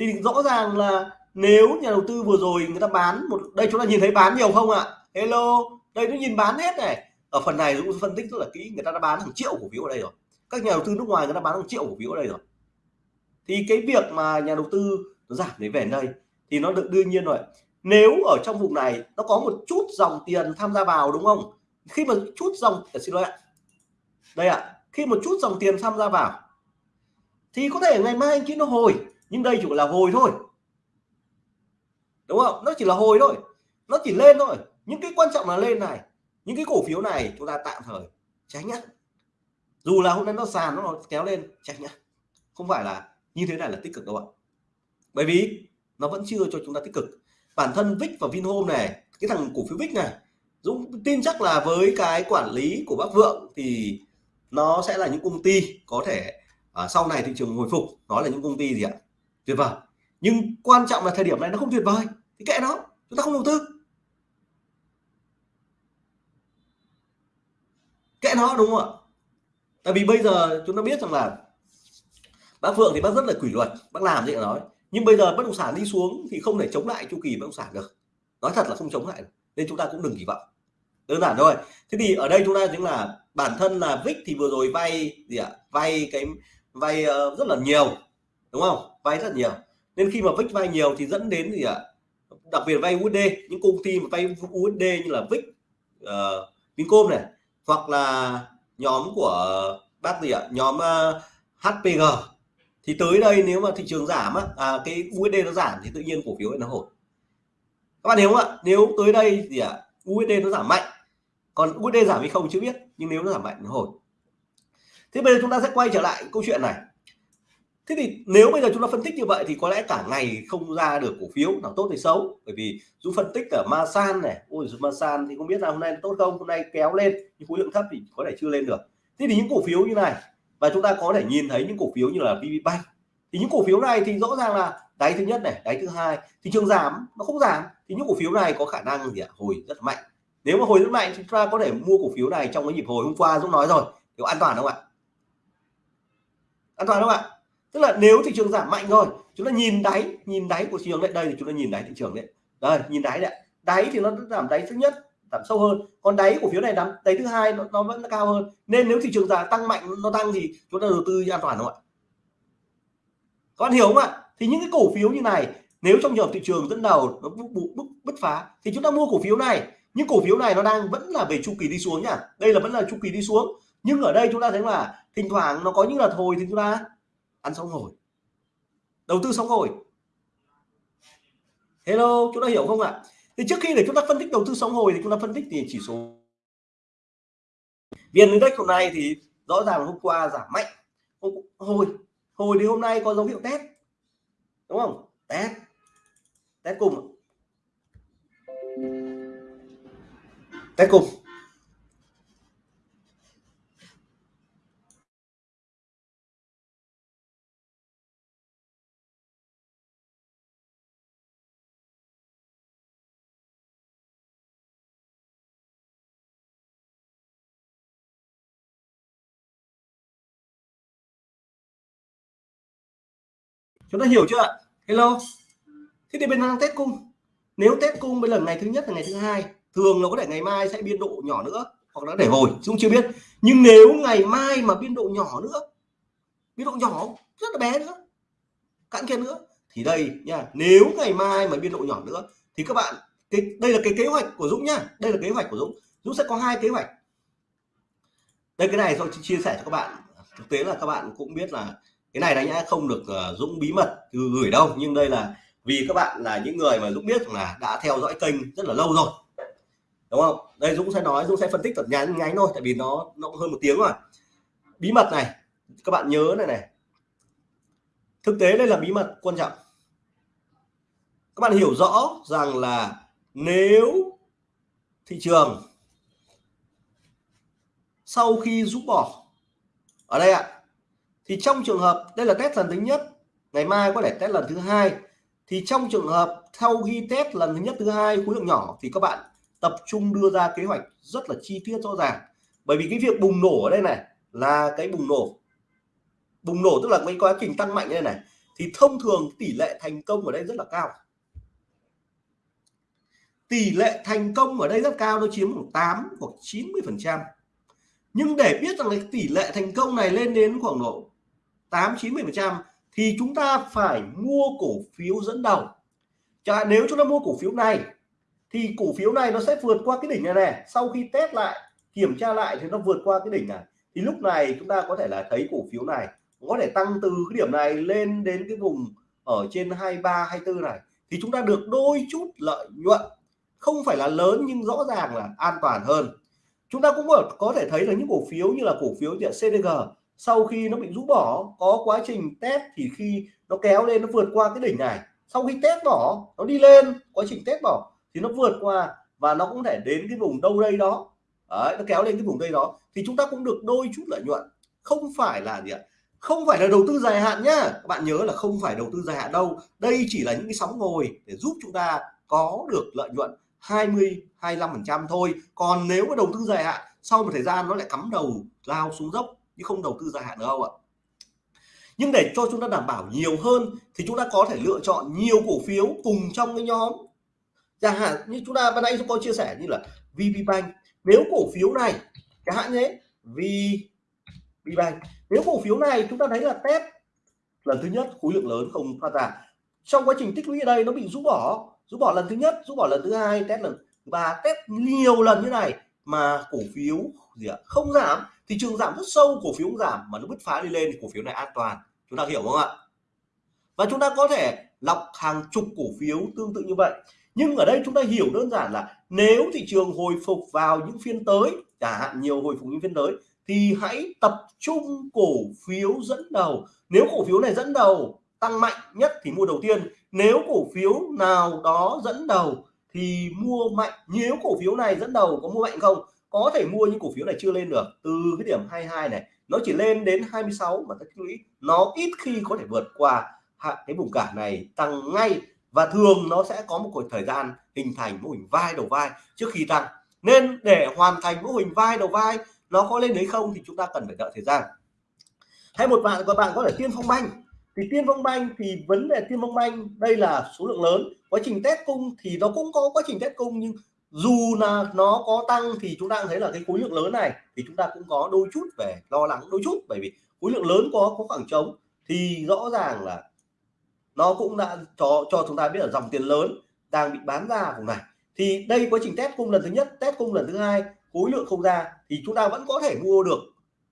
Thì rõ ràng là nếu nhà đầu tư vừa rồi người ta bán một, đây chúng ta nhìn thấy bán nhiều không ạ? Hello, đây nó nhìn bán hết này. Ở phần này cũng phân tích rất là kỹ, người ta đã bán hàng triệu cổ phiếu ở đây rồi. Các nhà đầu tư nước ngoài người ta bán hàng triệu cổ phiếu ở đây rồi. Thì cái việc mà nhà đầu tư nó giảm để về đây thì nó được đương nhiên rồi. Nếu ở trong vùng này nó có một chút dòng tiền tham gia vào đúng không? Khi mà chút dòng à, xin lỗi ạ. Đây ạ, khi một chút dòng tiền tham gia vào thì có thể ngày mai anh chị nó hồi nhưng đây chỉ là hồi thôi. Đúng không? Nó chỉ là hồi thôi. Nó chỉ lên thôi. Những cái quan trọng là lên này. Những cái cổ phiếu này chúng ta tạm thời tránh nhá. Dù là hôm nay nó sàn nó kéo lên tránh nhá. Không phải là như thế này là tích cực đâu ạ. Bởi vì nó vẫn chưa cho chúng ta tích cực. Bản thân Vic và Vinhome này cái thằng cổ phiếu Vic này Dũng tin chắc là với cái quản lý của bác Vượng thì nó sẽ là những công ty có thể à, sau này thị trường hồi phục nó là những công ty gì ạ? Tuyệt vời. Nhưng quan trọng là thời điểm này nó không tuyệt vời. Thì kệ nó chúng ta không đầu tư. Kệ nó đúng không ạ? Tại vì bây giờ chúng ta biết rằng là bác Phượng thì bác rất là kỷ luật bác làm gì nói. Nhưng bây giờ bất động sản đi xuống thì không thể chống lại chu kỳ bất động sản được. Nói thật là không chống lại được. nên chúng ta cũng đừng kỳ vọng. Đơn giản thôi. Thế thì ở đây chúng ta chính là bản thân là Vic thì vừa rồi vay gì ạ? Vay cái vay uh, rất là nhiều đúng không? Vay rất nhiều. Nên khi mà Vic vay nhiều thì dẫn đến gì ạ? Đặc biệt vay USD những công ty mà vay USD như là Vic uh, ờ, Vincom này hoặc là nhóm của bác gì ạ? Nhóm ờ, uh, HPG thì tới đây nếu mà thị trường giảm á, à, cái USD nó giảm thì tự nhiên cổ phiếu nó hồi các bạn hiểu không ạ? Nếu tới đây gì ạ? USD nó giảm mạnh. Còn USD giảm hay không chưa biết. Nhưng nếu nó giảm mạnh nó hồi thế bây giờ chúng ta sẽ quay trở lại câu chuyện này thế thì nếu bây giờ chúng ta phân tích như vậy thì có lẽ cả ngày không ra được cổ phiếu nào tốt hay xấu. Bởi vì dù phân tích ở Masan này, ôi Masan thì không biết là hôm nay tốt không, hôm nay kéo lên, nhưng khối lượng thấp thì có thể chưa lên được. Thế thì những cổ phiếu như này, và chúng ta có thể nhìn thấy những cổ phiếu như là VPBank thì những cổ phiếu này thì rõ ràng là đáy thứ nhất này, đáy thứ hai, thị trường giảm, nó không giảm. Thì những cổ phiếu này có khả năng gì ạ? Hồi rất mạnh. Nếu mà hồi rất mạnh, chúng ta có thể mua cổ phiếu này trong cái nhịp hồi hôm qua Dũng nói rồi. Thì an toàn không ạ? An toàn không ạ? Tức là nếu thị trường giảm mạnh rồi chúng ta nhìn đáy nhìn đáy của thị trường đấy đây thì chúng ta nhìn đáy thị trường đấy. Đây nhìn đáy đấy đáy thì nó giảm đáy thứ nhất giảm sâu hơn. Còn đáy cổ phiếu này đắm đáy thứ hai nó, nó vẫn cao hơn. Nên nếu thị trường giảm tăng mạnh nó tăng thì chúng ta đầu tư an toàn không ạ? Các bạn hiểu không ạ? Thì những cái cổ phiếu như này nếu trong trường thị trường dẫn đầu nó bứt, bứt, bứt phá thì chúng ta mua cổ phiếu này. Nhưng cổ phiếu này nó đang vẫn là về chu kỳ đi xuống nhá đây là vẫn là chu kỳ đi xuống. Nhưng ở đây chúng ta thấy là thỉnh thoảng nó có những là thôi thì chúng ta ăn sóng hồi đầu tư sóng hồi hello chúng ta hiểu không ạ? Thì trước khi để chúng ta phân tích đầu tư sóng hồi thì chúng ta phân tích thì chỉ số vn index hôm nay thì rõ ràng hôm qua giảm mạnh. Hồi hồi thì hôm nay có dấu hiệu test. Đúng không? Test. Test cùng test cùng. Chúng ta hiểu chưa ạ? Hello. Thế thì bên đang test cung. Nếu test cung bên lần ngày thứ nhất là ngày thứ hai, thường nó có thể ngày mai sẽ biên độ nhỏ nữa hoặc nó để hồi chúng chưa biết. Nhưng nếu ngày mai mà biên độ nhỏ nữa, biên độ nhỏ rất là bé nữa, cạn kiệt nữa, thì đây nha, nếu ngày mai mà biên độ nhỏ nữa, thì các bạn, cái, đây là cái kế hoạch của Dũng nhá, đây là kế hoạch của Dũng. Dũng sẽ có hai kế hoạch. Đây, cái này tôi chia sẻ cho các bạn. Thực tế là các bạn cũng biết là cái này đấy nhá không được uh, Dũng bí mật gửi đâu nhưng đây là vì các bạn là những người mà Dũng biết là đã theo dõi kênh rất là lâu rồi. Đúng không? Đây Dũng sẽ nói Dũng sẽ phân tích thật nhắn ngắn thôi tại vì nó nó hơn một tiếng rồi. Bí mật này các bạn nhớ này này. Thực tế đây là bí mật quan trọng. Các bạn hiểu rõ rằng là nếu thị trường sau khi rút bỏ ở đây ạ thì trong trường hợp, đây là test lần thứ nhất, ngày mai có thể test lần thứ hai. Thì trong trường hợp sau khi test lần thứ nhất, thứ hai, khối lượng nhỏ thì các bạn tập trung đưa ra kế hoạch rất là chi tiết, rõ ràng. Bởi vì cái việc bùng nổ ở đây này là cái bùng nổ. Bùng nổ tức là cái quá trình tăng mạnh đây này. Thì thông thường tỷ lệ thành công ở đây rất là cao. Tỷ lệ thành công ở đây rất cao, nó chiếm khoảng 8 hoặc 90 phần trăm. Nhưng để biết rằng cái tỷ lệ thành công này lên đến khoảng độ 8 90 phần trăm thì chúng ta phải mua cổ phiếu dẫn đầu. Chả, nếu chúng ta mua cổ phiếu này, thì cổ phiếu này nó sẽ vượt qua cái đỉnh này này sau khi test lại, kiểm tra lại thì nó vượt qua cái đỉnh này. Thì lúc này chúng ta có thể là thấy cổ phiếu này có thể tăng từ cái điểm này lên đến cái vùng ở trên 23 24 này. Thì chúng ta được đôi chút lợi nhuận. Không phải là lớn nhưng rõ ràng là an toàn hơn. Chúng ta cũng có thể thấy là những cổ phiếu như là cổ phiếu điện CDG sau khi nó bị rũ bỏ có quá trình test thì khi nó kéo lên nó vượt qua cái đỉnh này. Sau khi test bỏ nó đi lên quá trình test bỏ thì nó vượt qua và nó cũng thể đến cái vùng đâu đây đó. Đấy, nó kéo lên cái vùng đây đó. Thì chúng ta cũng được đôi chút lợi nhuận. Không phải là gì ạ? Không phải là đầu tư dài hạn nhá. Các bạn nhớ là không phải đầu tư dài hạn đâu. Đây chỉ là những cái sóng ngồi để giúp chúng ta có được lợi nhuận 20 25 phần trăm thôi. Còn nếu mà đầu tư dài hạn sau một thời gian nó lại cắm đầu lao xuống dốc chứ không đầu tư dài hạn được đâu ạ? Nhưng để cho chúng ta đảm bảo nhiều hơn thì chúng ta có thể lựa chọn nhiều cổ phiếu cùng trong cái nhóm chẳng hạn. Như chúng ta ban nãy chúng tôi chia sẻ như là VPBank nếu cổ phiếu này, chẳng hạn nhé VPBank nếu cổ phiếu này chúng ta thấy là test lần thứ nhất, khối lượng lớn không phát ra. Trong quá trình tích lũy ở đây nó bị rũ bỏ rũ bỏ lần thứ nhất, rũ bỏ lần thứ hai, test lần thứ ba, test nhiều lần như này mà cổ phiếu gì ạ? Không giảm thị trường giảm rất sâu, cổ phiếu giảm mà nó bứt phá đi lên thì cổ phiếu này an toàn. Chúng ta hiểu không ạ? Và chúng ta có thể lọc hàng chục cổ phiếu tương tự như vậy. Nhưng ở đây chúng ta hiểu đơn giản là nếu thị trường hồi phục vào những phiên tới chẳng hạn nhiều hồi phục những phiên tới, thì hãy tập trung cổ phiếu dẫn đầu. Nếu cổ phiếu này dẫn đầu tăng mạnh nhất thì mua đầu tiên. Nếu cổ phiếu nào đó dẫn đầu thì mua mạnh, nếu cổ phiếu này dẫn đầu có mua mạnh không? Có thể mua những cổ phiếu này chưa lên được. Từ cái điểm 22 này, nó chỉ lên đến 26 mà tích lũy nó ít khi có thể vượt qua cái vùng cản này tăng ngay. Và thường nó sẽ có một thời gian hình thành mô hình vai đầu vai trước khi tăng. Nên để hoàn thành mô hình vai đầu vai, nó có lên đấy không thì chúng ta cần phải đợi thời gian. Hay một bạn, các bạn có thể tiên phong banh thì tiên phong banh thì vấn đề tiên phong banh đây là số lượng lớn. Quá trình test cung thì nó cũng có quá trình test cung, nhưng dù là nó có tăng thì chúng ta thấy là cái khối lượng lớn này thì chúng ta cũng có đôi chút về lo lắng, đôi chút. Bởi vì khối lượng lớn có có khoảng trống thì rõ ràng là nó cũng đã cho cho chúng ta biết là dòng tiền lớn đang bị bán ra vùng này. Thì đây quá trình test cung lần thứ nhất, test cung lần thứ hai, khối lượng không ra thì chúng ta vẫn có thể mua được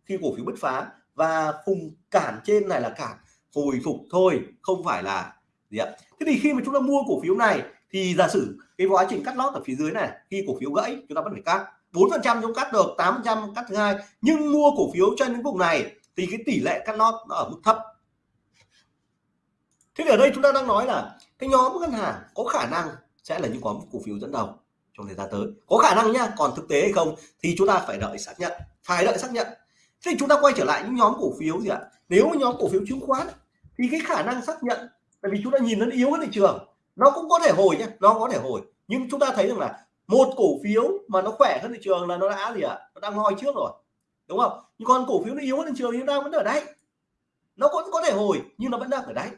khi cổ phiếu bứt phá. Và vùng cản trên này là cản hồi phục thôi, không phải là gì ạ. Thế thì khi mà chúng ta mua cổ phiếu này, thì giả sử cái quá trình cắt lót ở phía dưới này, khi cổ phiếu gãy, chúng ta vẫn phải cắt. bốn phần trăm chúng cắt được, tám phần trăm cắt thứ hai. Nhưng mua cổ phiếu trên những vùng này, thì cái tỷ lệ cắt lót nó ở mức thấp. Thế thì ở đây chúng ta đang nói là cái nhóm ngân hàng có khả năng sẽ là những nhóm cổ phiếu dẫn đầu trong thời gian tới. Có khả năng nhá, còn thực tế hay không thì chúng ta phải đợi xác nhận. Phải đợi xác nhận. Thế thì chúng ta quay trở lại những nhóm cổ phiếu gì ạ? Nếu nhóm cổ phiếu chứng khoán thì cái khả năng xác nhận, tại vì chúng ta nhìn nó yếu hơn thị trường, nó cũng có thể hồi nhé nó có thể hồi. Nhưng chúng ta thấy rằng là một cổ phiếu mà nó khỏe hơn thị trường là nó đã gì ạ? Nó đang ngoi trước rồi, đúng không? Nhưng còn cổ phiếu nó yếu hơn thị trường thì nó đang vẫn ở đáy. Nó cũng có thể hồi, nhưng nó vẫn đang ở đáy.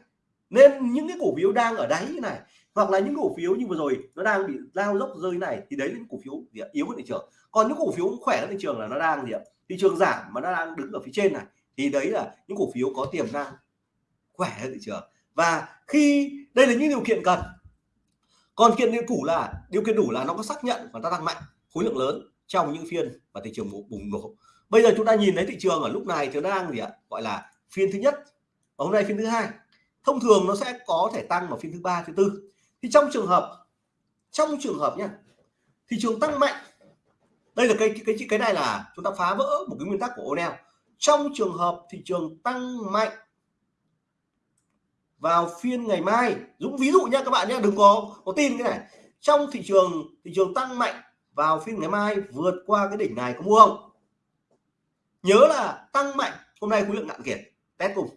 Nên những cái cổ phiếu đang ở đáy như này, hoặc là những cổ phiếu như vừa rồi nó đang bị lao dốc rơi này, thì đấy là những cổ phiếu gì ạ? yếu hơn thị trường. Còn những cổ phiếu khỏe hơn thị trường là nó đang gì ạ? thị trường giảm mà nó đang đứng ở phía trên này, thì đấy là những cổ phiếu có tiềm năng khỏe hơn thị trường. Và khi đây là những điều kiện cần, còn kiện điều đủ là, điều kiện đủ là nó có xác nhận và nó tăng mạnh khối lượng lớn trong những phiên và thị trường bùng nổ. Bây giờ chúng ta nhìn thấy thị trường ở lúc này thì nó đang gì ạ? Gọi là phiên thứ nhất. Và hôm nay phiên thứ hai. Thông thường nó sẽ có thể tăng vào phiên thứ ba, thứ tư. Thì trong trường hợp, trong trường hợp nhé thị trường tăng mạnh, đây là cái cái cái này là chúng ta phá vỡ một cái nguyên tắc của O'Neill trong trường hợp thị trường tăng mạnh vào phiên ngày mai. Dũng, ví dụ nha các bạn nhé đừng có có tin cái này. Trong thị trường thị trường tăng mạnh vào phiên ngày mai, vượt qua cái đỉnh này, có mua không? Nhớ là tăng mạnh, hôm nay khối lượng nặng kiệt, test cùng.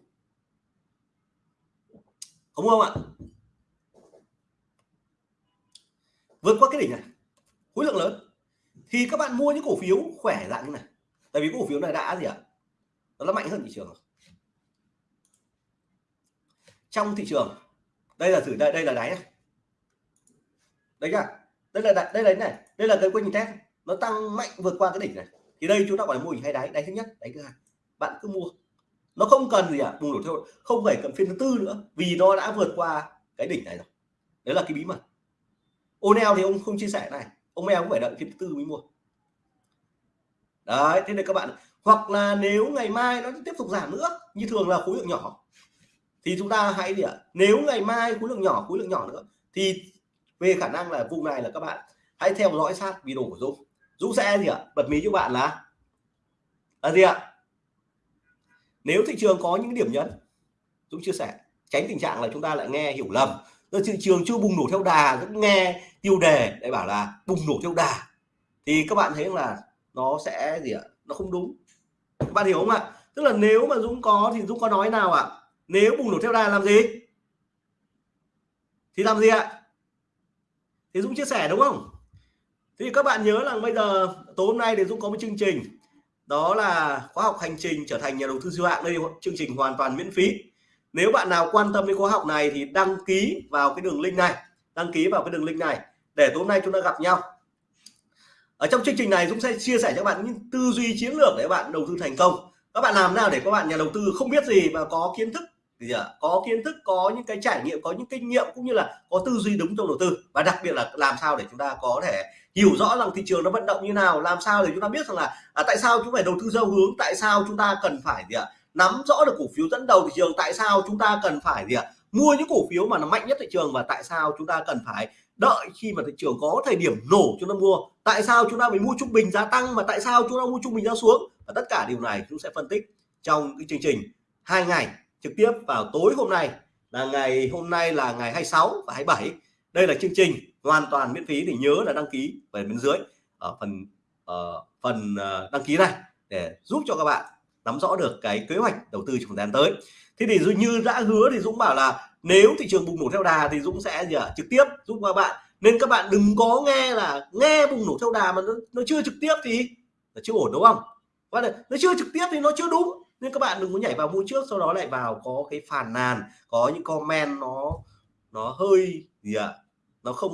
Có mua không ạ? Vượt qua cái đỉnh này, khối lượng lớn. Thì các bạn mua những cổ phiếu khỏe dạng như này. Tại vì cổ phiếu này đã gì ạ? Nó mạnh hơn thị trường rồi trong thị trường. Đây là thử, đây đây là đáy này. Đấy nhá đây là đây là này. Đây là cái quanh test. Nó tăng mạnh vượt qua cái đỉnh này. Thì đây chúng ta gọi là mô hình hay đáy. Đáy thứ nhất, đáy thứ hai. Bạn cứ mua. Nó không cần gì à bùng nổ theo không phải cần phiên thứ tư nữa. Vì nó đã vượt qua cái đỉnh này rồi. Đấy là cái bí mật. O'Neil thì ông không chia sẻ này. Ông em cũng phải đợi phiên thứ tư mới mua. Đấy, thế này các bạn hoặc là nếu ngày mai nó tiếp tục giảm nữa, như thường là khối lượng nhỏ thì chúng ta hãy gì ạ. Nếu ngày mai khối lượng nhỏ, khối lượng nhỏ nữa, thì về khả năng là vùng này là các bạn hãy theo dõi sát video của Dũng. Dũng sẽ gì ạ? Bật mí cho bạn là là gì ạ? Nếu thị trường có những điểm nhấn, Dũng chia sẻ, tránh tình trạng là chúng ta lại nghe hiểu lầm. Rồi thị trường chưa bùng nổ theo đà cũng nghe tiêu đề để bảo là bùng nổ theo đà. Thì các bạn thấy là nó sẽ gì ạ? Nó không đúng. Các bạn hiểu không ạ? Tức là nếu mà Dũng có thì Dũng có nói nào ạ? Nếu bùng nổ theo đà làm gì? Thì làm gì ạ? Thì Dũng chia sẻ đúng không? Thì các bạn nhớ là bây giờ, tối hôm nay thì Dũng có một chương trình. Đó là khóa học hành trình trở thành nhà đầu tư siêu hạng. Đây chương trình hoàn toàn miễn phí. Nếu bạn nào quan tâm đến khóa học này thì đăng ký vào cái đường link này. Đăng ký vào cái đường link này để tối hôm nay chúng ta gặp nhau. Ở trong chương trình này, Dũng sẽ chia sẻ cho bạn những tư duy chiến lược để bạn đầu tư thành công. Các bạn làm nào để các bạn nhà đầu tư không biết gì mà có kiến thức thì à, có kiến thức có những cái trải nghiệm có những kinh nghiệm cũng như là có tư duy đúng trong đầu tư. Và đặc biệt là làm sao để chúng ta có thể hiểu rõ rằng thị trường nó vận động như nào làm sao để chúng ta biết rằng là à, tại sao chúng phải đầu tư theo hướng tại sao chúng ta cần phải gì ạ nắm rõ được cổ phiếu dẫn đầu thị trường tại sao chúng ta cần phải gì ạ mua những cổ phiếu mà nó mạnh nhất thị trường và tại sao chúng ta cần phải đợi khi mà thị trường có thời điểm nổ chúng ta mua? Tại sao chúng ta phải mua trung bình giá tăng mà tại sao chúng ta mua trung bình giá xuống? Và tất cả điều này chúng sẽ phân tích trong cái chương trình hai ngày trực tiếp vào tối hôm nay. Là ngày hôm nay là ngày 26 và 27 đây là chương trình hoàn toàn miễn phí thì nhớ là đăng ký về bên dưới ở phần uh, phần ờ, đăng ký này để giúp cho các bạn nắm rõ được cái kế hoạch đầu tư trong thời gian tới. Thế thì như đã hứa thì Dũng bảo là nếu thị trường bùng nổ theo đà thì Dũng sẽ gì à, trực tiếp giúp các bạn. Nên các bạn đừng có nghe là nghe bùng nổ theo đà mà nó, nó chưa trực tiếp thì là chưa ổn đúng không? Và nó chưa trực tiếp thì nó chưa đúng nên các bạn đừng có nhảy vào mua trước sau đó lại vào có cái phàn nàn có những comment nó nó hơi gì ạ? À, nó không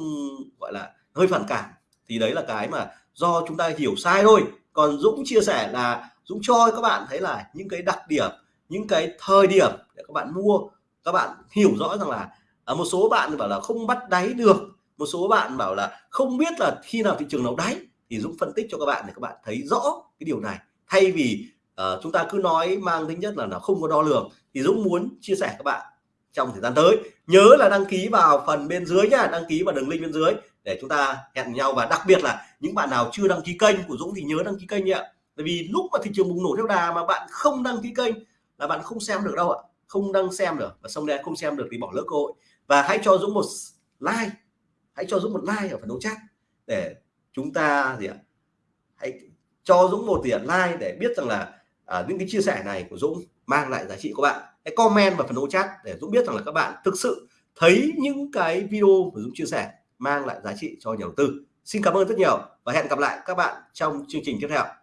gọi là hơi phản cảm. Thì đấy là cái mà do chúng ta hiểu sai thôi. Còn Dũng chia sẻ là Dũng cho các bạn thấy là những cái đặc điểm những cái thời điểm để các bạn mua các bạn hiểu rõ rằng là ở một số bạn bảo là không bắt đáy được một số bạn bảo là không biết là khi nào thị trường nào đáy. Thì Dũng phân tích cho các bạn để các bạn thấy rõ cái điều này. Thay vì uh, chúng ta cứ nói mang tính nhất là nó không có đo lường. Thì Dũng muốn chia sẻ các bạn trong thời gian tới. Nhớ là đăng ký vào phần bên dưới nhá đăng ký vào đường link bên dưới để chúng ta hẹn nhau. Và đặc biệt là những bạn nào chưa đăng ký kênh của Dũng thì nhớ đăng ký kênh nhé bởi vì lúc mà thị trường bùng nổ theo đà mà bạn không đăng ký kênh là bạn không xem được đâu ạ. Không đăng xem được. Và xong đây không xem được thì bỏ lỡ cơ hội. Và hãy cho Dũng một like. Hãy cho Dũng một like ở phần đấu chat để chúng ta gì ạ? Hãy cho Dũng một tiền like để biết rằng là à, những cái chia sẻ này của Dũng mang lại giá trị của bạn. Hãy comment vào phần ô chat để Dũng biết rằng là các bạn thực sự thấy những cái video của Dũng chia sẻ mang lại giá trị cho nhà đầu tư. Xin cảm ơn rất nhiều và hẹn gặp lại các bạn trong chương trình tiếp theo.